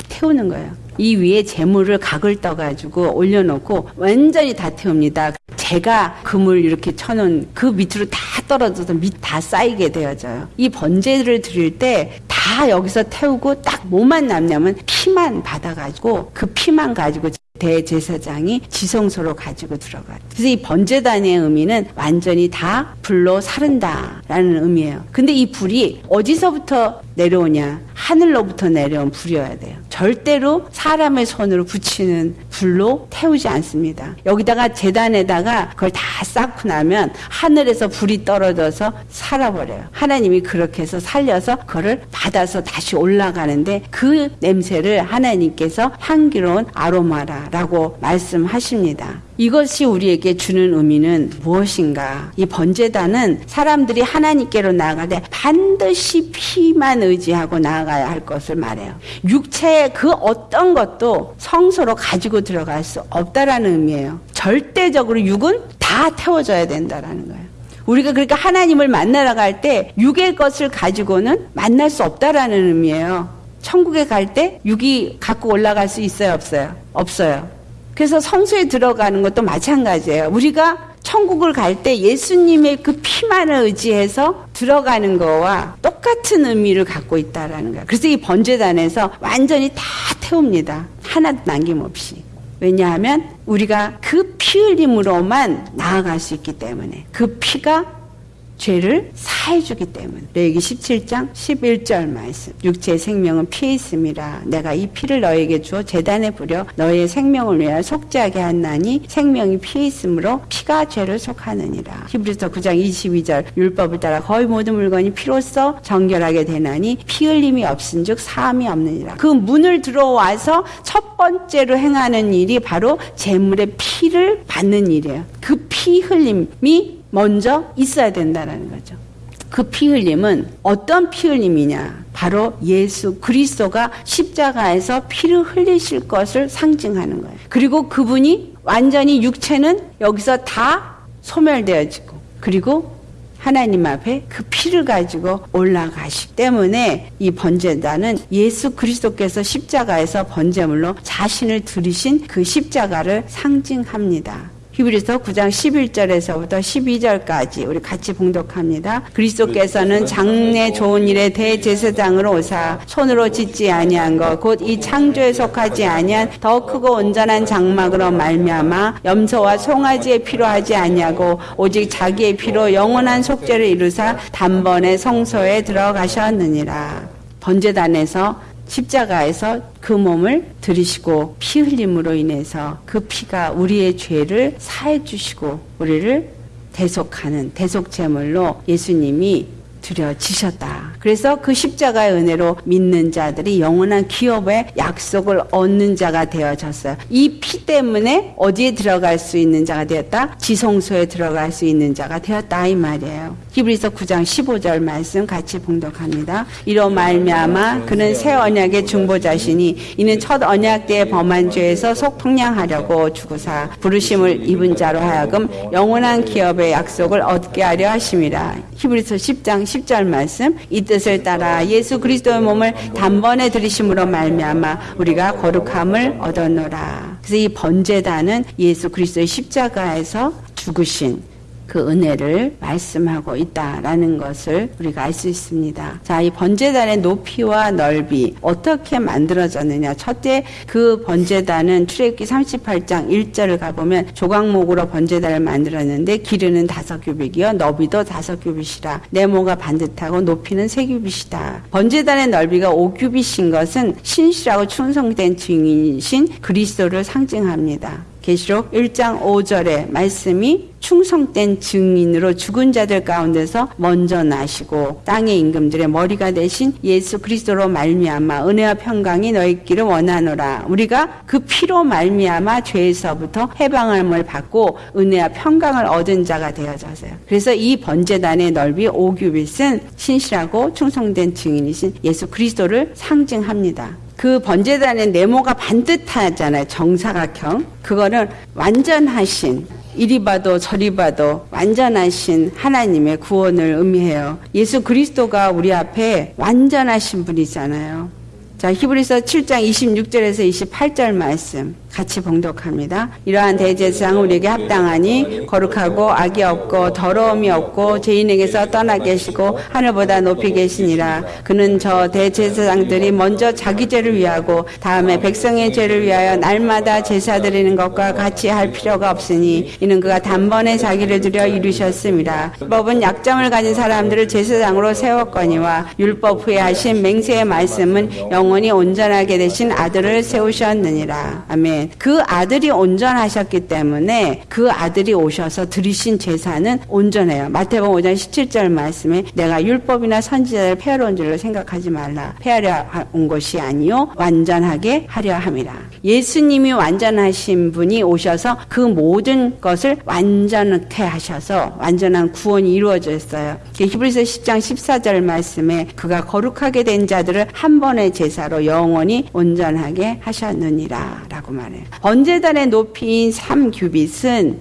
태우는 거예요. 이 위에 재물을 각을 떠가지고 올려놓고 완전히 다 태웁니다. 제가 금을 이렇게 쳐놓은 그 밑으로 다 떨어져서 밑 다 쌓이게 되어져요. 이 번제를 드릴 때 다 여기서 태우고 딱 뭐만 남냐면 피만 받아가지고 그 피만 가지고 대제사장이 지성소로 가지고 들어가요. 그래서 이 번제단의 의미는 완전히 다 불로 사른다라는 의미예요. 근데 이 불이 어디서부터 내려오냐? 하늘로부터 내려온 불이어야 돼요. 절대로 사람의 손으로 붙이는 불로 태우지 않습니다. 여기다가 재단에다가 그걸 다 쌓고 나면 하늘에서 불이 떨어져서 살아버려요. 하나님이 그렇게 해서 살려서 그거를 받아서 다시 올라가는데 그 냄새를 하나님께서 향기로운 아로마라라고 말씀하십니다. 이것이 우리에게 주는 의미는 무엇인가? 이 번제단은 사람들이 하나님께로 나아갈 때 반드시 피만 의지하고 나아가야 할 것을 말해요. 육체의 그 어떤 것도 성소로 가지고 들어갈 수 없다라는 의미예요. 절대적으로 육은 다 태워져야 된다라는 거예요. 우리가 그러니까 하나님을 만나러 갈 때 육의 것을 가지고는 만날 수 없다라는 의미예요. 천국에 갈 때 육이 갖고 올라갈 수 있어요, 없어요? 없어요. 그래서 성소에 들어가는 것도 마찬가지예요. 우리가 천국을 갈 때 예수님의 그 피만을 의지해서 들어가는 거와 똑같은 의미를 갖고 있다라는 거예요. 그래서 이 번제단에서 완전히 다 태웁니다. 하나도 남김없이. 왜냐하면 우리가 그 피 흘림으로만 나아갈 수 있기 때문에 그 피가 죄를 사해주기 때문에. 레위기 17장 11절 말씀. 육체의 생명은 피에 있음이라 내가 이 피를 너에게 주어 제단에 뿌려 너의 생명을 위하여 속죄하게 하였나니 생명이 피에 있으므로 피가 죄를 속하느니라. 히브리서 9장 22절 율법을 따라 거의 모든 물건이 피로써 정결하게 되나니 피 흘림이 없은즉 사함이 없느니라. 그 문을 들어와서 첫 번째로 행하는 일이 바로 제물의 피를 받는 일이에요. 그 피 흘림이 먼저 있어야 된다는 거죠. 그 피 흘림은 어떤 피 흘림이냐? 바로 예수 그리스도가 십자가에서 피를 흘리실 것을 상징하는 거예요. 그리고 그분이 완전히 육체는 여기서 다 소멸되어지고 그리고 하나님 앞에 그 피를 가지고 올라가시기 때문에 이 번제단은 예수 그리스도께서 십자가에서 번제물로 자신을 들이신 그 십자가를 상징합니다. 히브리서 9장 11절에서부터 12절까지 우리 같이 봉독합니다. 그리스도께서는 장래 좋은 일의 대제사장으로 오사 손으로 짓지 아니한 것 곧 이 창조에 속하지 아니한 더 크고 온전한 장막으로 말미암아 염소와 송아지의 피로 하지 아니하고 오직 자기의 피로 영원한 속죄를 이루사 단번에 성소에 들어가셨느니라. 번제단에서 십자가에서 그 몸을 들이시고 피 흘림으로 인해서 그 피가 우리의 죄를 사해 주시고 우리를 대속하는 대속 제물로 예수님이 드려지셨다. 그래서 그 십자가의 은혜로 믿는 자들이 영원한 기업의 약속을 얻는 자가 되어졌어요. 이 피 때문에 어디에 들어갈 수 있는 자가 되었다? 지성소에 들어갈 수 있는 자가 되었다 이 말이에요. 히브리서 9장 15절 말씀 같이 봉독합니다. 이로 말미암아 그는 새 언약의 중보자시니 이는 첫 언약 때에 범한 죄에서 속풍량하려고 주고사 부르심을 입은 자로 하여금 영원한 기업의 약속을 얻게 하려 하심이라. 히브리서 10장 10절 말씀 이 뜻을 따라 예수 그리스도의 몸을 단번에 들이심으로 말미암아 우리가 거룩함을 얻었노라. 그래서 이 번제단은 예수 그리스도의 십자가에서 죽으신 그 은혜를 말씀하고 있다라는 것을 우리가 알 수 있습니다. 자, 이 번제단의 높이와 넓이 어떻게 만들어졌느냐. 첫째 그 번제단은 출애굽기 38장 1절을 가보면 조각목으로 번제단을 만들었는데 길이는 다섯 규빗이요 너비도 다섯 규빗이라 네모가 반듯하고 높이는 세 규빗이다. 번제단의 넓이가 5규빗인 것은 신실하고 충성된 증인이신 그리스도를 상징합니다. 계시록 1장 5절의 말씀이 충성된 증인으로 죽은 자들 가운데서 먼저 나시고 땅의 임금들의 머리가 되신 예수 그리스도로 말미암아 은혜와 평강이 너희 있기를 원하노라. 우리가 그 피로 말미암아 죄에서부터 해방함을 받고 은혜와 평강을 얻은 자가 되어졌어요. 그래서 이 번제단의 넓이 5규빗은 신실하고 충성된 증인이신 예수 그리스도를 상징합니다. 그 번제단의 네모가 반듯하잖아요. 정사각형. 그거는 완전하신 이리 봐도 저리 봐도 완전하신 하나님의 구원을 의미해요. 예수 그리스도가 우리 앞에 완전하신 분이잖아요. 자, 히브리서 7장 26절에서 28절 말씀. 같이 봉독합니다. 이러한 대제사장 우리에게 합당하니 거룩하고 악이 없고 더러움이 없고 죄인에게서 떠나 계시고 하늘보다 높이 계시니라. 그는 저 대제사장들이 먼저 자기 죄를 위하고 다음에 백성의 죄를 위하여 날마다 제사 드리는 것과 같이 할 필요가 없으니 이는 그가 단번에 자기를 들여 이루셨습니다. 법은 약점을 가진 사람들을 제사장으로 세웠거니와 율법 후에 하신 맹세의 말씀은 영원히 온전하게 되신 아들을 세우셨느니라. 아멘. 그 아들이 온전하셨기 때문에 그 아들이 오셔서 들이신 제사는 온전해요. 마태복음 5장 17절 말씀에 내가 율법이나 선지자를 폐하러 온 줄을 생각하지 말라. 폐하려 온 것이 아니요 완전하게 하려 함이라. 예수님이 완전하신 분이 오셔서 그 모든 것을 완전케 하셔서 완전한 구원이 이루어졌어요. 히브리서 10장 14절 말씀에 그가 거룩하게 된 자들을 한 번의 제사로 영원히 온전하게 하셨느니라 라고 말 해요. 번제단의 높이인 3규빗은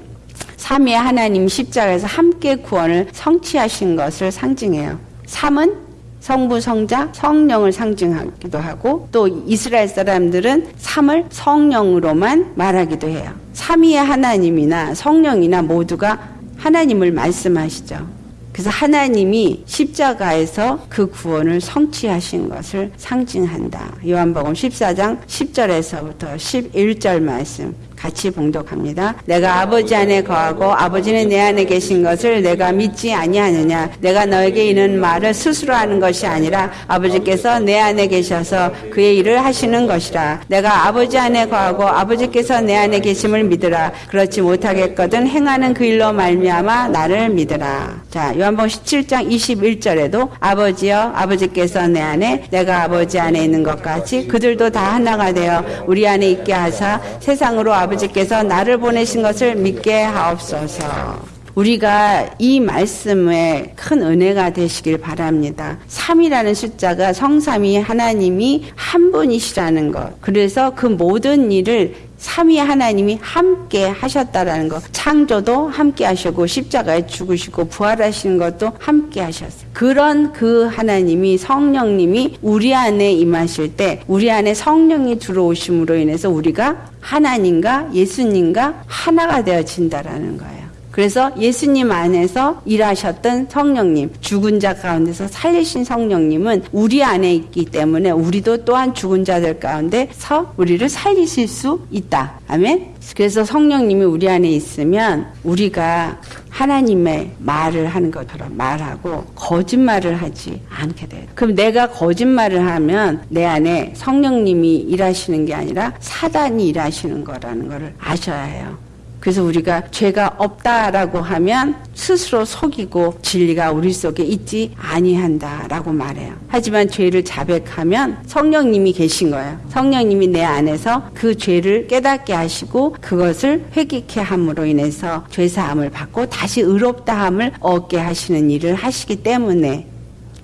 삼위 하나님 십자가에서 함께 구원을 성취하신 것을 상징해요. 3은 성부, 성자, 성령을 상징하기도 하고 또 이스라엘 사람들은 3을 성령으로만 말하기도 해요. 삼위의 하나님이나 성령이나 모두가 하나님을 말씀하시죠. 그래서 하나님이 십자가에서 그 구원을 성취하신 것을 상징한다. 요한복음 14장 10절에서부터 11절 말씀 같이 봉독합니다. 내가 아버지 안에 거하고 아버지는 내 안에 계신 것을 내가 믿지 아니하느냐? 내가 너에게 이는 말을 스스로 하는 것이 아니라 아버지께서 내 안에 계셔서 그의 일을 하시는 것이라. 내가 아버지 안에 거하고 아버지께서 내 안에 계심을 믿으라. 그렇지 못하겠거든 행하는 그 일로 말미암아 나를 믿으라. 자, 요한복음 17장 21절에도 아버지여 아버지께서 내 안에 내가 아버지 안에 있는 것 같이 그들도 다 하나가 되어 우리 안에 있게 하사 세상으로 아버 지께서 나를 보내신 것을 믿게 하옵소서. 우리가 이 말씀에 큰 은혜가 되시길 바랍니다. 3이라는 숫자가 성삼이 하나님이 한 분이시라는 것. 그래서 그 모든 일을 삼위 하나님이 함께 하셨다라는 거. 창조도 함께 하시고 십자가에 죽으시고 부활하시는 것도 함께 하셨어요. 그런 그 하나님이 성령님이 우리 안에 임하실 때 우리 안에 성령이 들어오심으로 인해서 우리가 하나님과 예수님과 하나가 되어진다라는 거예요. 그래서 예수님 안에서 일하셨던 성령님, 죽은 자 가운데서 살리신 성령님은 우리 안에 있기 때문에 우리도 또한 죽은 자들 가운데서 우리를 살리실 수 있다. 아멘. 그래서 성령님이 우리 안에 있으면 우리가 하나님의 말을 하는 것처럼 말하고 거짓말을 하지 않게 돼요. 그럼 내가 거짓말을 하면 내 안에 성령님이 일하시는 게 아니라 사단이 일하시는 거라는 것을 아셔야 해요. 그래서 우리가 죄가 없다라고 하면 스스로 속이고 진리가 우리 속에 있지 아니한다라고 말해요. 하지만 죄를 자백하면 성령님이 계신 거예요. 성령님이 내 안에서 그 죄를 깨닫게 하시고 그것을 회개케 함으로 인해서 죄 사함을 받고 다시 의롭다함을 얻게 하시는 일을 하시기 때문에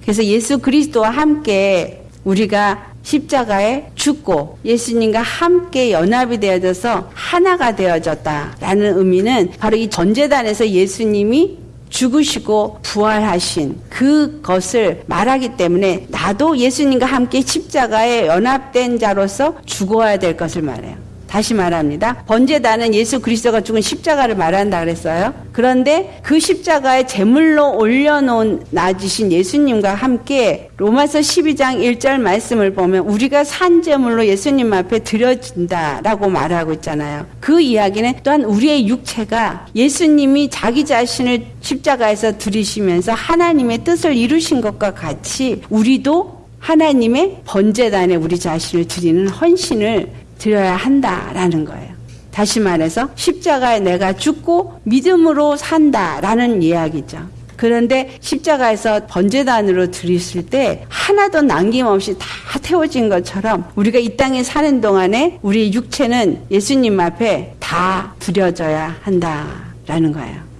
그래서 예수 그리스도와 함께 우리가 십자가에 죽고 예수님과 함께 연합이 되어져서 하나가 되어졌다라는 의미는 바로 이 전재단에서 예수님이 죽으시고 부활하신 그것을 말하기 때문에 나도 예수님과 함께 십자가에 연합된 자로서 죽어야 될 것을 말해요. 다시 말합니다. 번제단은 예수 그리스도가 죽은 십자가를 말한다 그랬어요. 그런데 그 십자가에 제물로 올려놓은 낮으신 예수님과 함께 로마서 12장 1절 말씀을 보면 우리가 산 제물로 예수님 앞에 드려진다라고 말하고 있잖아요. 그 이야기는 또한 우리의 육체가 예수님이 자기 자신을 십자가에서 들이시면서 하나님의 뜻을 이루신 것과 같이 우리도 하나님의 번제단에 우리 자신을 드리는 헌신을 드려야 한다라는 거예요. 다시 말해서 십자가에 내가 죽고 믿음으로 산다라는 이야기죠. 그런데 십자가에서 번제단으로 드렸을 때 하나도 남김없이 다 태워진 것처럼 우리가 이 땅에 사는 동안에 우리 육체는 예수님 앞에 다 드려져야 한다라는 거예요.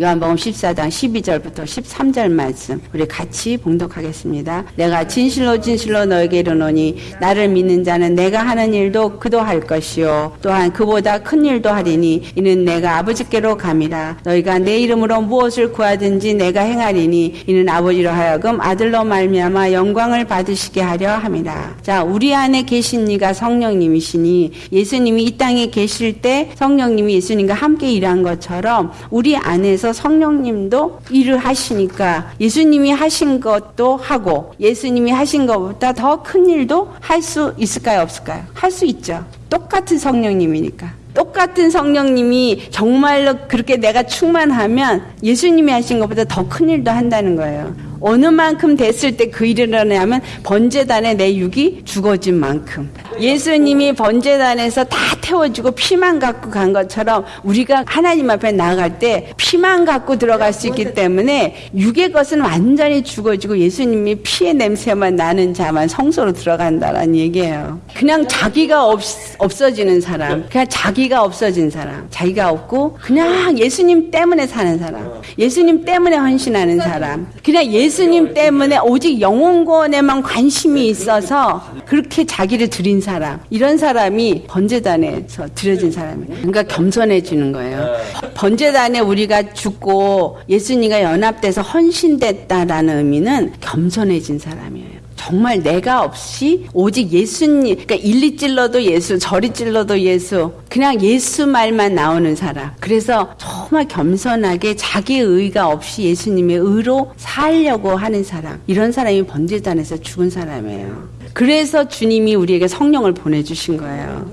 요한복음 14장 12절부터 13절 말씀 우리 같이 봉독하겠습니다. 내가 진실로 진실로 너에게 이르노니 나를 믿는 자는 내가 하는 일도 그도 할 것이요 또한 그보다 큰 일도 하리니 이는 내가 아버지께로 감이라 너희가 내 이름으로 무엇을 구하든지 내가 행하리니 이는 아버지로 하여금 아들로 말미암아 영광을 받으시게 하려 함이라. 자, 우리 안에 계신 이가 성령님이시니 예수님이 이 땅에 계실 때 성령님이 예수님과 함께 일한 것처럼 우리 안에서 성령님도 일을 하시니까 예수님이 하신 것도 하고 예수님이 하신 것보다 더 큰 일도 할 수 있을까요? 없을까요? 할 수 있죠. 똑같은 성령님이니까. 똑같은 성령님이 정말로 그렇게 내가 충만하면 예수님이 하신 것보다 더 큰 일도 한다는 거예요. 어느 만큼 됐을 때 그 일을 하냐면 번제단에 내 육이 죽어진 만큼. 예수님이 번제단에서 다 태워주고 피만 갖고 간 것처럼 우리가 하나님 앞에 나갈 때 피만 갖고 들어갈 수 있기 때문에 육의 것은 완전히 죽어지고 예수님이 피의 냄새만 나는 자만 성소로 들어간다라는 얘기예요. 그냥 자기가 없, 없어지는 사람, 그냥 자기가 없어진 사람, 자기가 없고 그냥 예수님 때문에 사는 사람, 예수님 때문에 헌신하는 사람, 그냥 예수 님 때문에 오직 영혼권에만 관심이 있어서 그렇게 자기를 드린 사람, 이런 사람이 번제단에서 드려진 사람이에요. 그러니까 겸손해지는 거예요. 번제단에 우리가 죽고 예수님과 연합돼서 헌신됐다라는 의미는 겸손해진 사람이에요. 정말 내가 없이 오직 예수님, 그러니까 일리 찔러도 예수, 저리 찔러도 예수, 그냥 예수 말만 나오는 사람. 그래서 정말 겸손하게 자기 의가 없이 예수님의 의로 살려고 하는 사람. 이런 사람이 번제단에서 죽은 사람이에요. 그래서 주님이 우리에게 성령을 보내주신 거예요.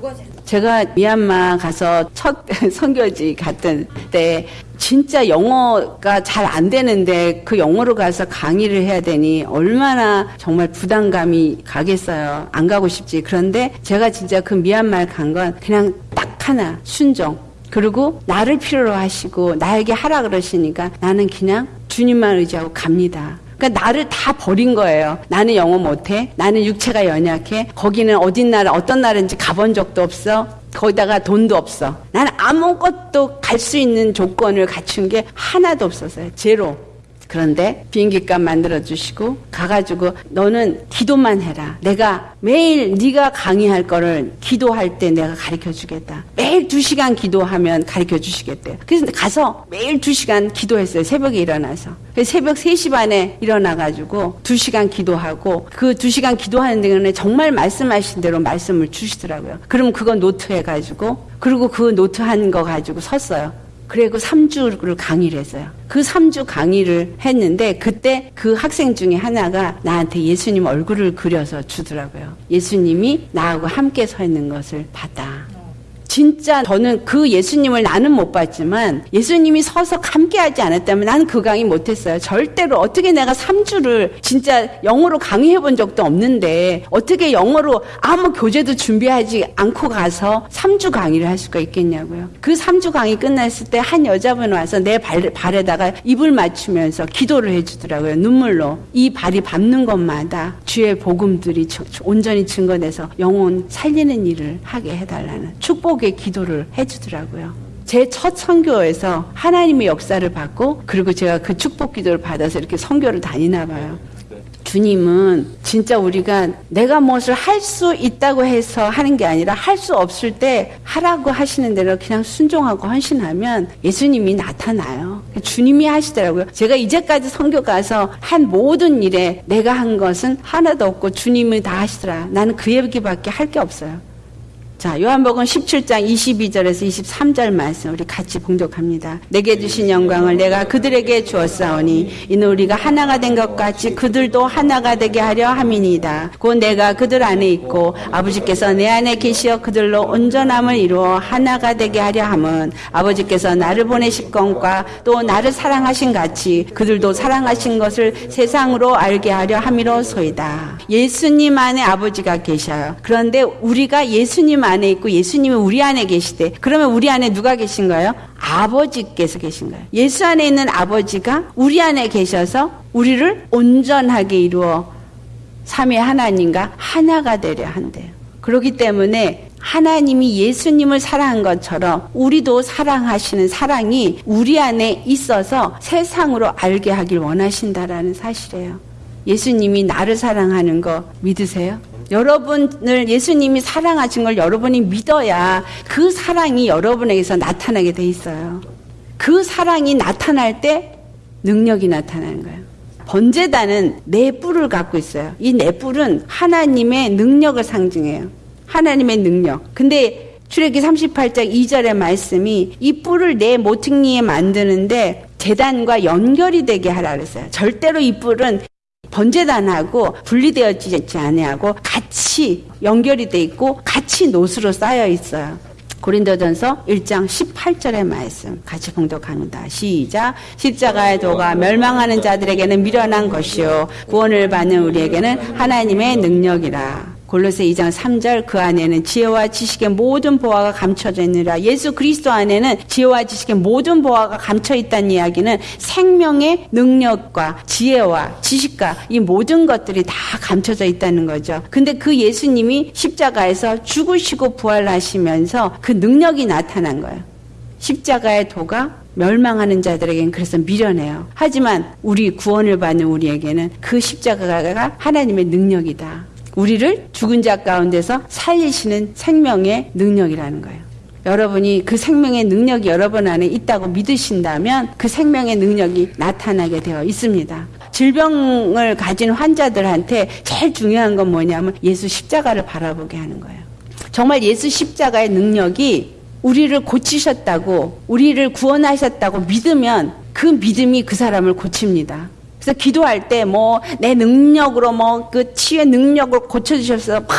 제가 미얀마 가서 첫 선교지 갔던 때 진짜 영어가 잘 안 되는데 그 영어로 가서 강의를 해야 되니 얼마나 정말 부담감이 가겠어요. 안 가고 싶지. 그런데 제가 진짜 그 미얀마에 간 건 그냥 딱 하나 순종. 그리고 나를 필요로 하시고 나에게 하라 그러시니까 나는 그냥 주님만 의지하고 갑니다. 그러니까 나를 다 버린 거예요. 나는 영어 못해. 나는 육체가 연약해. 거기는 어딘 나라, 어떤 나라인지 가본 적도 없어. 거기다가 돈도 없어. 나는 아무것도 갈 수 있는 조건을 갖춘 게 하나도 없었어요. 제로. 그런데 비행기값 만들어 주시고 가가지고 너는 기도만 해라. 내가 매일 네가 강의할 거를 기도할 때 내가 가르쳐 주겠다. 매일 두 시간 기도하면 가르쳐 주시겠대요. 그래서 가서 매일 두 시간 기도했어요. 새벽에 일어나서. 새벽 3시 반에 일어나가지고 두 시간 기도하고 그 두 시간 기도하는 데는 정말 말씀하신 대로 말씀을 주시더라고요. 그럼 그거 노트 해가지고 그리고 그 노트 한 거 가지고 섰어요. 그리고 3주를 강의를 했어요. 그 3주 강의를 했는데 그때 그 학생 중에 하나가 나한테 예수님 얼굴을 그려서 주더라고요. 예수님이 나하고 함께 서 있는 것을 봤다. 진짜 저는 그 예수님을 나는 못 봤지만 예수님이 서서 함께하지 않았다면 나는 그 강의 못했어요. 절대로 어떻게 내가 3주를 진짜 영어로 강의해 본 적도 없는데 어떻게 영어로 아무 교재도 준비하지 않고 가서 3주 강의를 할 수가 있겠냐고요. 그 3주 강의 끝났을 때 한 여자분 와서 내 발, 발에다가 입을 맞추면서 기도를 해주더라고요. 눈물로. 이 발이 밟는 것마다 주의 복음들이 온전히 증거돼서 영혼 살리는 일을 하게 해달라는 축복의 기도를 해주더라고요. 제첫 선교에서 하나님의 역사를 받고 그리고 제가 그 축복 기도를 받아서 이렇게 선교를 다니나 봐요. 주님은 진짜 우리가 내가 무엇을 할 수 있다고 해서 하는 게 아니라 할 수 없을 때 하라고 하시는 대로 그냥 순종하고 헌신하면 예수님이 나타나요. 주님이 하시더라고요. 제가 이제까지 선교 가서 한 모든 일에 내가 한 것은 하나도 없고 주님이 다 하시더라. 나는 그 얘기밖에 할 게 없어요. 자, 요한복음 17장 22절에서 23절 말씀 우리 같이 봉독합니다. 내게 주신 영광을 내가 그들에게 주었사오니 이는 우리가 하나가 된 것 같이 그들도 하나가 되게 하려 함이니이다. 곧 내가 그들 안에 있고 아버지께서 내 안에 계시어 그들로 온전함을 이루어 하나가 되게 하려 함은 아버지께서 나를 보내실 것과 또 나를 사랑하신 같이 그들도 사랑하신 것을 세상으로 알게 하려 함이로소이다. 예수님 안에 아버지가 계셔요. 그런데 우리가 예수님 안에 있고 예수님이 우리 안에 계시대. 그러면 우리 안에 누가 계신가요? 아버지께서 계신 거예요. 예수 안에 있는 아버지가 우리 안에 계셔서 우리를 온전하게 이루어 삼위 하나님과 하나가 되려 한대요. 그렇기 때문에 하나님이 예수님을 사랑한 것처럼 우리도 사랑하시는 사랑이 우리 안에 있어서 세상으로 알게 하길 원하신다라는 사실이에요. 예수님이 나를 사랑하는 거 믿으세요? 여러분을 예수님이 사랑하신 걸 여러분이 믿어야 그 사랑이 여러분에게서 나타나게 돼 있어요. 그 사랑이 나타날 때 능력이 나타나는 거예요. 번제단은 네 뿔을 갖고 있어요. 이 네 뿔은 하나님의 능력을 상징해요. 하나님의 능력. 근데 출애기 38장 2절의 말씀이 이 뿔을 내 모퉁이에 만드는데 재단과 연결이 되게 하라 그랬어요. 절대로 이 뿔은 번제단하고 분리되어지지 아니하고 같이 연결이 돼 있고 같이 노수로 쌓여 있어요. 고린도전서 1장 18절의 말씀 같이 봉독합니다. 시작. 십자가의 도가 멸망하는 자들에게는 미련한 것이요 구원을 받는 우리에게는 하나님의 능력이라. 골로새 2장 3절 그 안에는 지혜와 지식의 모든 보화가 감춰져 있느라 예수 그리스도 안에는 지혜와 지식의 모든 보화가 감춰 있다는 이야기는 생명의 능력과 지혜와 지식과 이 모든 것들이 다 감춰져 있다는 거죠. 근데 그 예수님이 십자가에서 죽으시고 부활하시면서 그 능력이 나타난 거예요. 십자가의 도가 멸망하는 자들에게는 그래서 미련해요. 하지만 우리 구원을 받는 우리에게는 그 십자가가 하나님의 능력이다. 우리를 죽은 자 가운데서 살리시는 생명의 능력이라는 거예요. 여러분이 그 생명의 능력이 여러분 안에 있다고 믿으신다면 그 생명의 능력이 나타나게 되어 있습니다. 질병을 가진 환자들한테 제일 중요한 건 뭐냐면 예수 십자가를 바라보게 하는 거예요. 정말 예수 십자가의 능력이 우리를 고치셨다고, 우리를 구원하셨다고 믿으면 그 믿음이 그 사람을 고칩니다. 그래서 기도할 때 뭐 내 능력으로 뭐 그 치유의 능력을 고쳐주셔서 막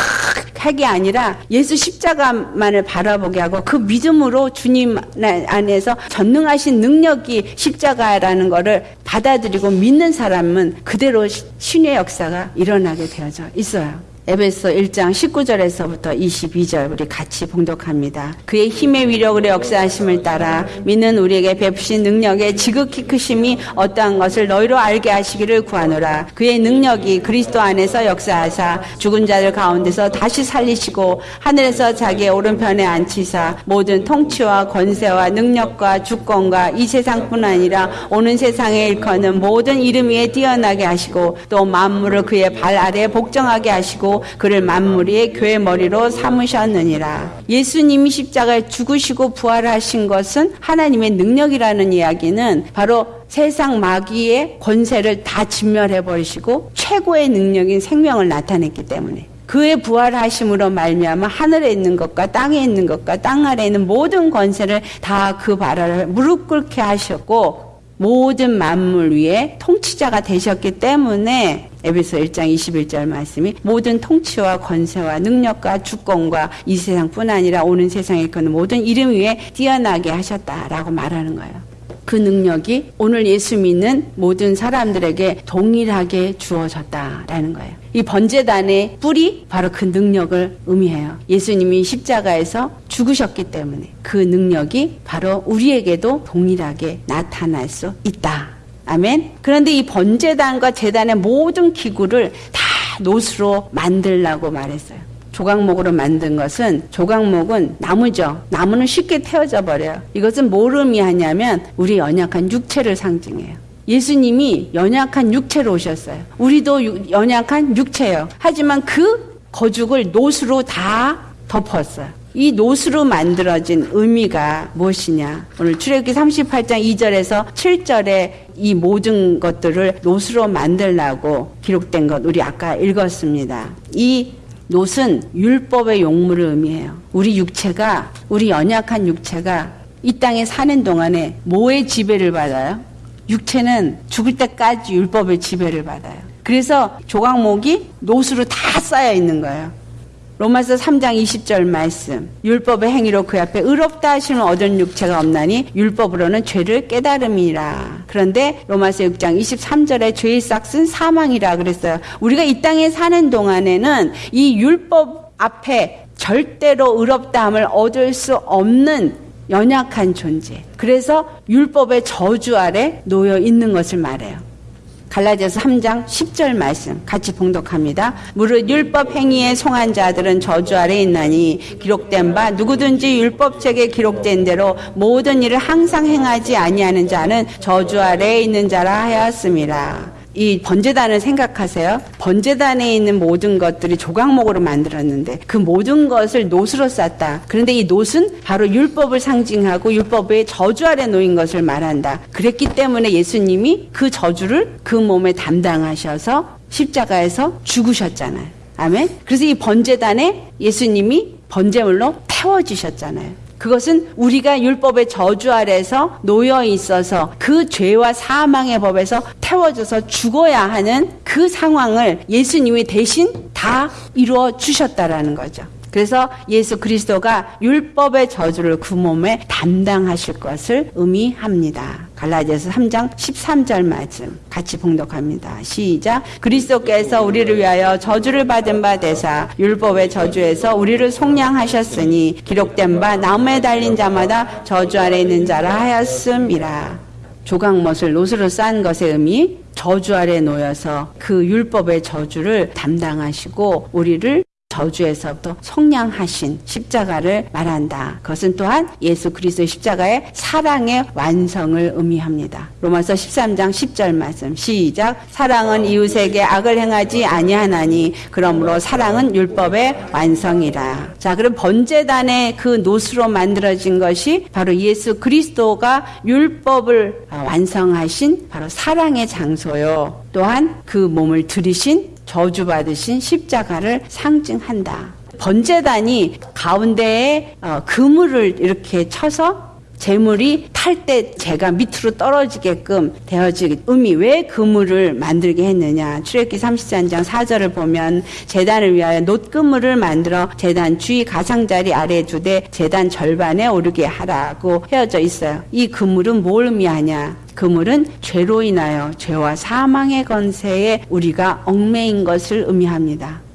하게 아니라 예수 십자가만을 바라보게 하고 그 믿음으로 주님 안에서 전능하신 능력이 십자가라는 것을 받아들이고 믿는 사람은 그대로 신의 역사가 일어나게 되어져 있어요. 에베소 1장 19절에서부터 22절 우리 같이 봉독합니다. 그의 힘의 위력으로 역사하심을 따라 믿는 우리에게 베푸신 능력의 지극히 크심이 어떠한 것을 너희로 알게 하시기를 구하노라. 그의 능력이 그리스도 안에서 역사하사 죽은 자들 가운데서 다시 살리시고 하늘에서 자기의 오른편에 앉히사 모든 통치와 권세와 능력과 주권과 이 세상뿐 아니라 오는 세상에 일컫는 모든 이름 위에 뛰어나게 하시고 또 만물을 그의 발 아래에 복정하게 하시고 그를 만물의 교회 머리로 삼으셨느니라. 예수님이 십자가에 죽으시고 부활하신 것은 하나님의 능력이라는 이야기는 바로 세상 마귀의 권세를 다 진멸해 버리시고 최고의 능력인 생명을 나타냈기 때문에 그의 부활하심으로 말미암아 하늘에 있는 것과 땅에 있는 것과 땅 아래에 있는 모든 권세를 다그발 아래 무릎 꿇게 하셨고 모든 만물 위에 통치자가 되셨기 때문에 에베소 1장 21절 말씀이 모든 통치와 권세와 능력과 주권과 이 세상뿐 아니라 오는 세상에 있는 모든 이름 위에 뛰어나게 하셨다라고 말하는 거예요. 그 능력이 오늘 예수 믿는 모든 사람들에게 동일하게 주어졌다라는 거예요. 이 번제단의 뿔이 바로 그 능력을 의미해요. 예수님이 십자가에서 죽으셨기 때문에 그 능력이 바로 우리에게도 동일하게 나타날 수 있다. 아멘. 그런데 이 번제단과 제단의 모든 기구를 다 노수로 만들라고 말했어요. 조각목으로 만든 것은 조각목은 나무죠. 나무는 쉽게 태워져 버려요. 이것은 뭘 의미하냐면 우리 연약한 육체를 상징해요. 예수님이 연약한 육체로 오셨어요. 우리도 연약한 육체예요. 하지만 그 거죽을 노수로 다 덮었어요. 이 노수로 만들어진 의미가 무엇이냐? 오늘 출애굽기 38장 2절에서 7절에 이 모든 것들을 노수로 만들라고 기록된 것 우리 아까 읽었습니다. 이 노은 율법의 용물을 의미해요. 우리 육체가 우리 연약한 육체가 이 땅에 사는 동안에 뭐의 지배를 받아요? 육체는 죽을 때까지 율법의 지배를 받아요. 그래서 조각목이 노수로 다 쌓여 있는 거예요. 로마서 3장 20절 말씀. 율법의 행위로 그 앞에 의롭다 하시는 얻은 육체가 없나니 율법으로는 죄를 깨달음이라. 그런데 로마서 6장 23절에 죄의 싹은 사망이라 그랬어요. 우리가 이 땅에 사는 동안에는 이 율법 앞에 절대로 의롭다함을 얻을 수 없는 연약한 존재. 그래서 율법의 저주 아래 놓여 있는 것을 말해요. 갈라디아서 3장 10절 말씀 같이 봉독합니다. 무릇 율법 행위에 송한 자들은 저주 아래 있나니 기록된 바 누구든지 율법책에 기록된 대로 모든 일을 항상 행하지 아니하는 자는 저주 아래에 있는 자라 하였습니다. 이 번제단을 생각하세요. 번제단에 있는 모든 것들이 조각목으로 만들었는데 그 모든 것을 노수로 쌌다. 그런데 이 노은 바로 율법을 상징하고 율법의 저주 아래 놓인 것을 말한다. 그랬기 때문에 예수님이 그 저주를 그 몸에 담당하셔서 십자가에서 죽으셨잖아요. 아멘. 그래서 이 번제단에 예수님이 번제물로 태워지셨잖아요. 그것은 우리가 율법의 저주 아래서 놓여 있어서 그 죄와 사망의 법에서 태워져서 죽어야 하는 그 상황을 예수님이 대신 다 이루어 주셨다라는 거죠. 그래서 예수 그리스도가 율법의 저주를 그 몸에 담당하실 것을 의미합니다. 갈라디아서 3장 13절 말씀 같이 봉독합니다. 시작. 그리스도께서 우리를 위하여 저주를 받은 바 되사 율법의 저주에서 우리를 속량하셨으니 기록된 바 나무에 달린 자마다 저주 아래 있는 자라 하였음이라. 조각못을 노스로 싼 것의 의미 저주 아래 놓여서 그 율법의 저주를 담당하시고 우리를 저주에서부터 속량하신 십자가를 말한다. 그것은 또한 예수 그리스도의 십자가의 사랑의 완성을 의미합니다. 로마서 13장 10절 말씀 시작 사랑은 이웃에게 악을 행하지 아니하나니 그러므로 사랑은 율법의 완성이라. 자, 그럼 번제단의 그 노수로 만들어진 것이 바로 예수 그리스도가 율법을 완성하신 바로 사랑의 장소요. 또한 그 몸을 들이신 저주받으신 십자가를 상징한다. 번제단이 가운데에 어, 그물을 이렇게 쳐서 재물이 탈 때 제가 밑으로 떨어지게끔 되어지기 의미 왜 그물을 만들게 했느냐. 출애기 33장 4절을 보면 재단을 위하여 놋그물을 만들어 재단 주위 가상자리 아래 두되 재단 절반에 오르게 하라고 헤어져 있어요. 이 그물은 뭘 의미하냐? 그물은 죄로 인하여 죄와 사망의 건세에 우리가 얽매인 것을 의미합니다.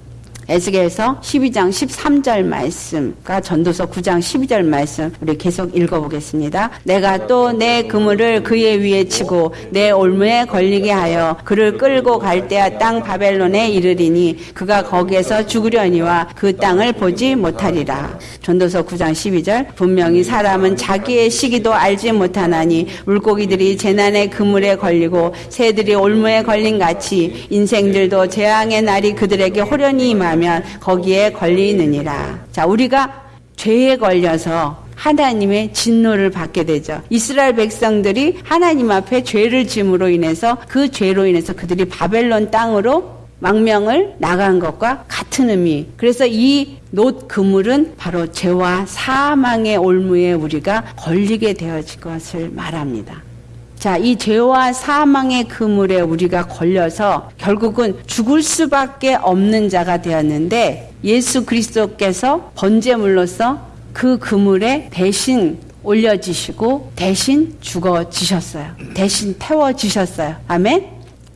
에스겔서 12장 13절 말씀과 전도서 9장 12절 말씀 우리 계속 읽어보겠습니다. 내가 또 내 그물을 그의 위에 치고 내 올무에 걸리게 하여 그를 끌고 갈대아 땅 바벨론에 이르리니 그가 거기에서 죽으려니와 그 땅을 보지 못하리라. 전도서 9장 12절 분명히 사람은 자기의 시기도 알지 못하나니 물고기들이 재난의 그물에 걸리고 새들이 올무에 걸린 같이 인생들도 재앙의 날이 그들에게 호련히 임하 면 거기에 걸리느니라. 자, 우리가 죄에 걸려서 하나님의 진노를 받게 되죠. 이스라엘 백성들이 하나님 앞에 죄를 짐으로 인해서 그 죄로 인해서 그들이 바벨론 땅으로 망명을 나간 것과 같은 의미. 그래서 이노 그물은 바로 죄와 사망의 올무에 우리가 걸리게 되어질 것을 말합니다. 자, 이 죄와 사망의 그물에 우리가 걸려서 결국은 죽을 수밖에 없는 자가 되었는데 예수 그리스도께서 번제물로서 그 그물에 대신 올려지시고 대신 죽어지셨어요. 대신 태워지셨어요. 아멘?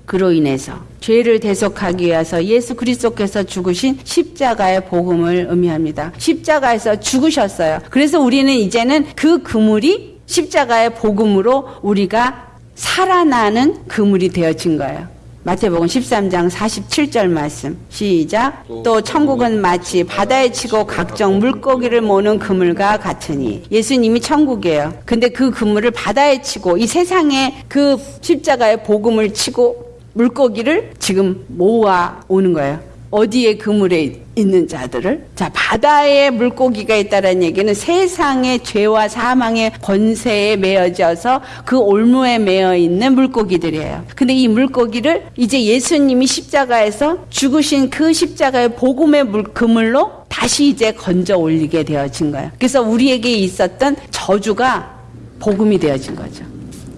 그로 인해서 죄를 대속하기 위해서 예수 그리스도께서 죽으신 십자가의 복음을 의미합니다. 십자가에서 죽으셨어요. 그래서 우리는 이제는 그 그물이 십자가의 복음으로 우리가 살아나는 그물이 되어진 거예요. 마태복음 13장 47절 말씀 시작 또 천국은 마치 바다에 치고 각종 물고기를 모는 그물과 같으니 예수님이 천국이에요. 근데 그 그물을 바다에 치고 이 세상에 그 십자가의 복음을 치고 물고기를 지금 모아 오는 거예요. 어디에 그물에 있는 자들을 자 바다에 물고기가 있다는 얘기는 세상의 죄와 사망의 권세에 매어져서 그 올무에 매어 있는 물고기들이에요. 근데 이 물고기를 이제 예수님이 십자가에서 죽으신 그 십자가의 복음의 물, 그물로 다시 이제 건져 올리게 되어진 거예요. 그래서 우리에게 있었던 저주가 복음이 되어진 거죠.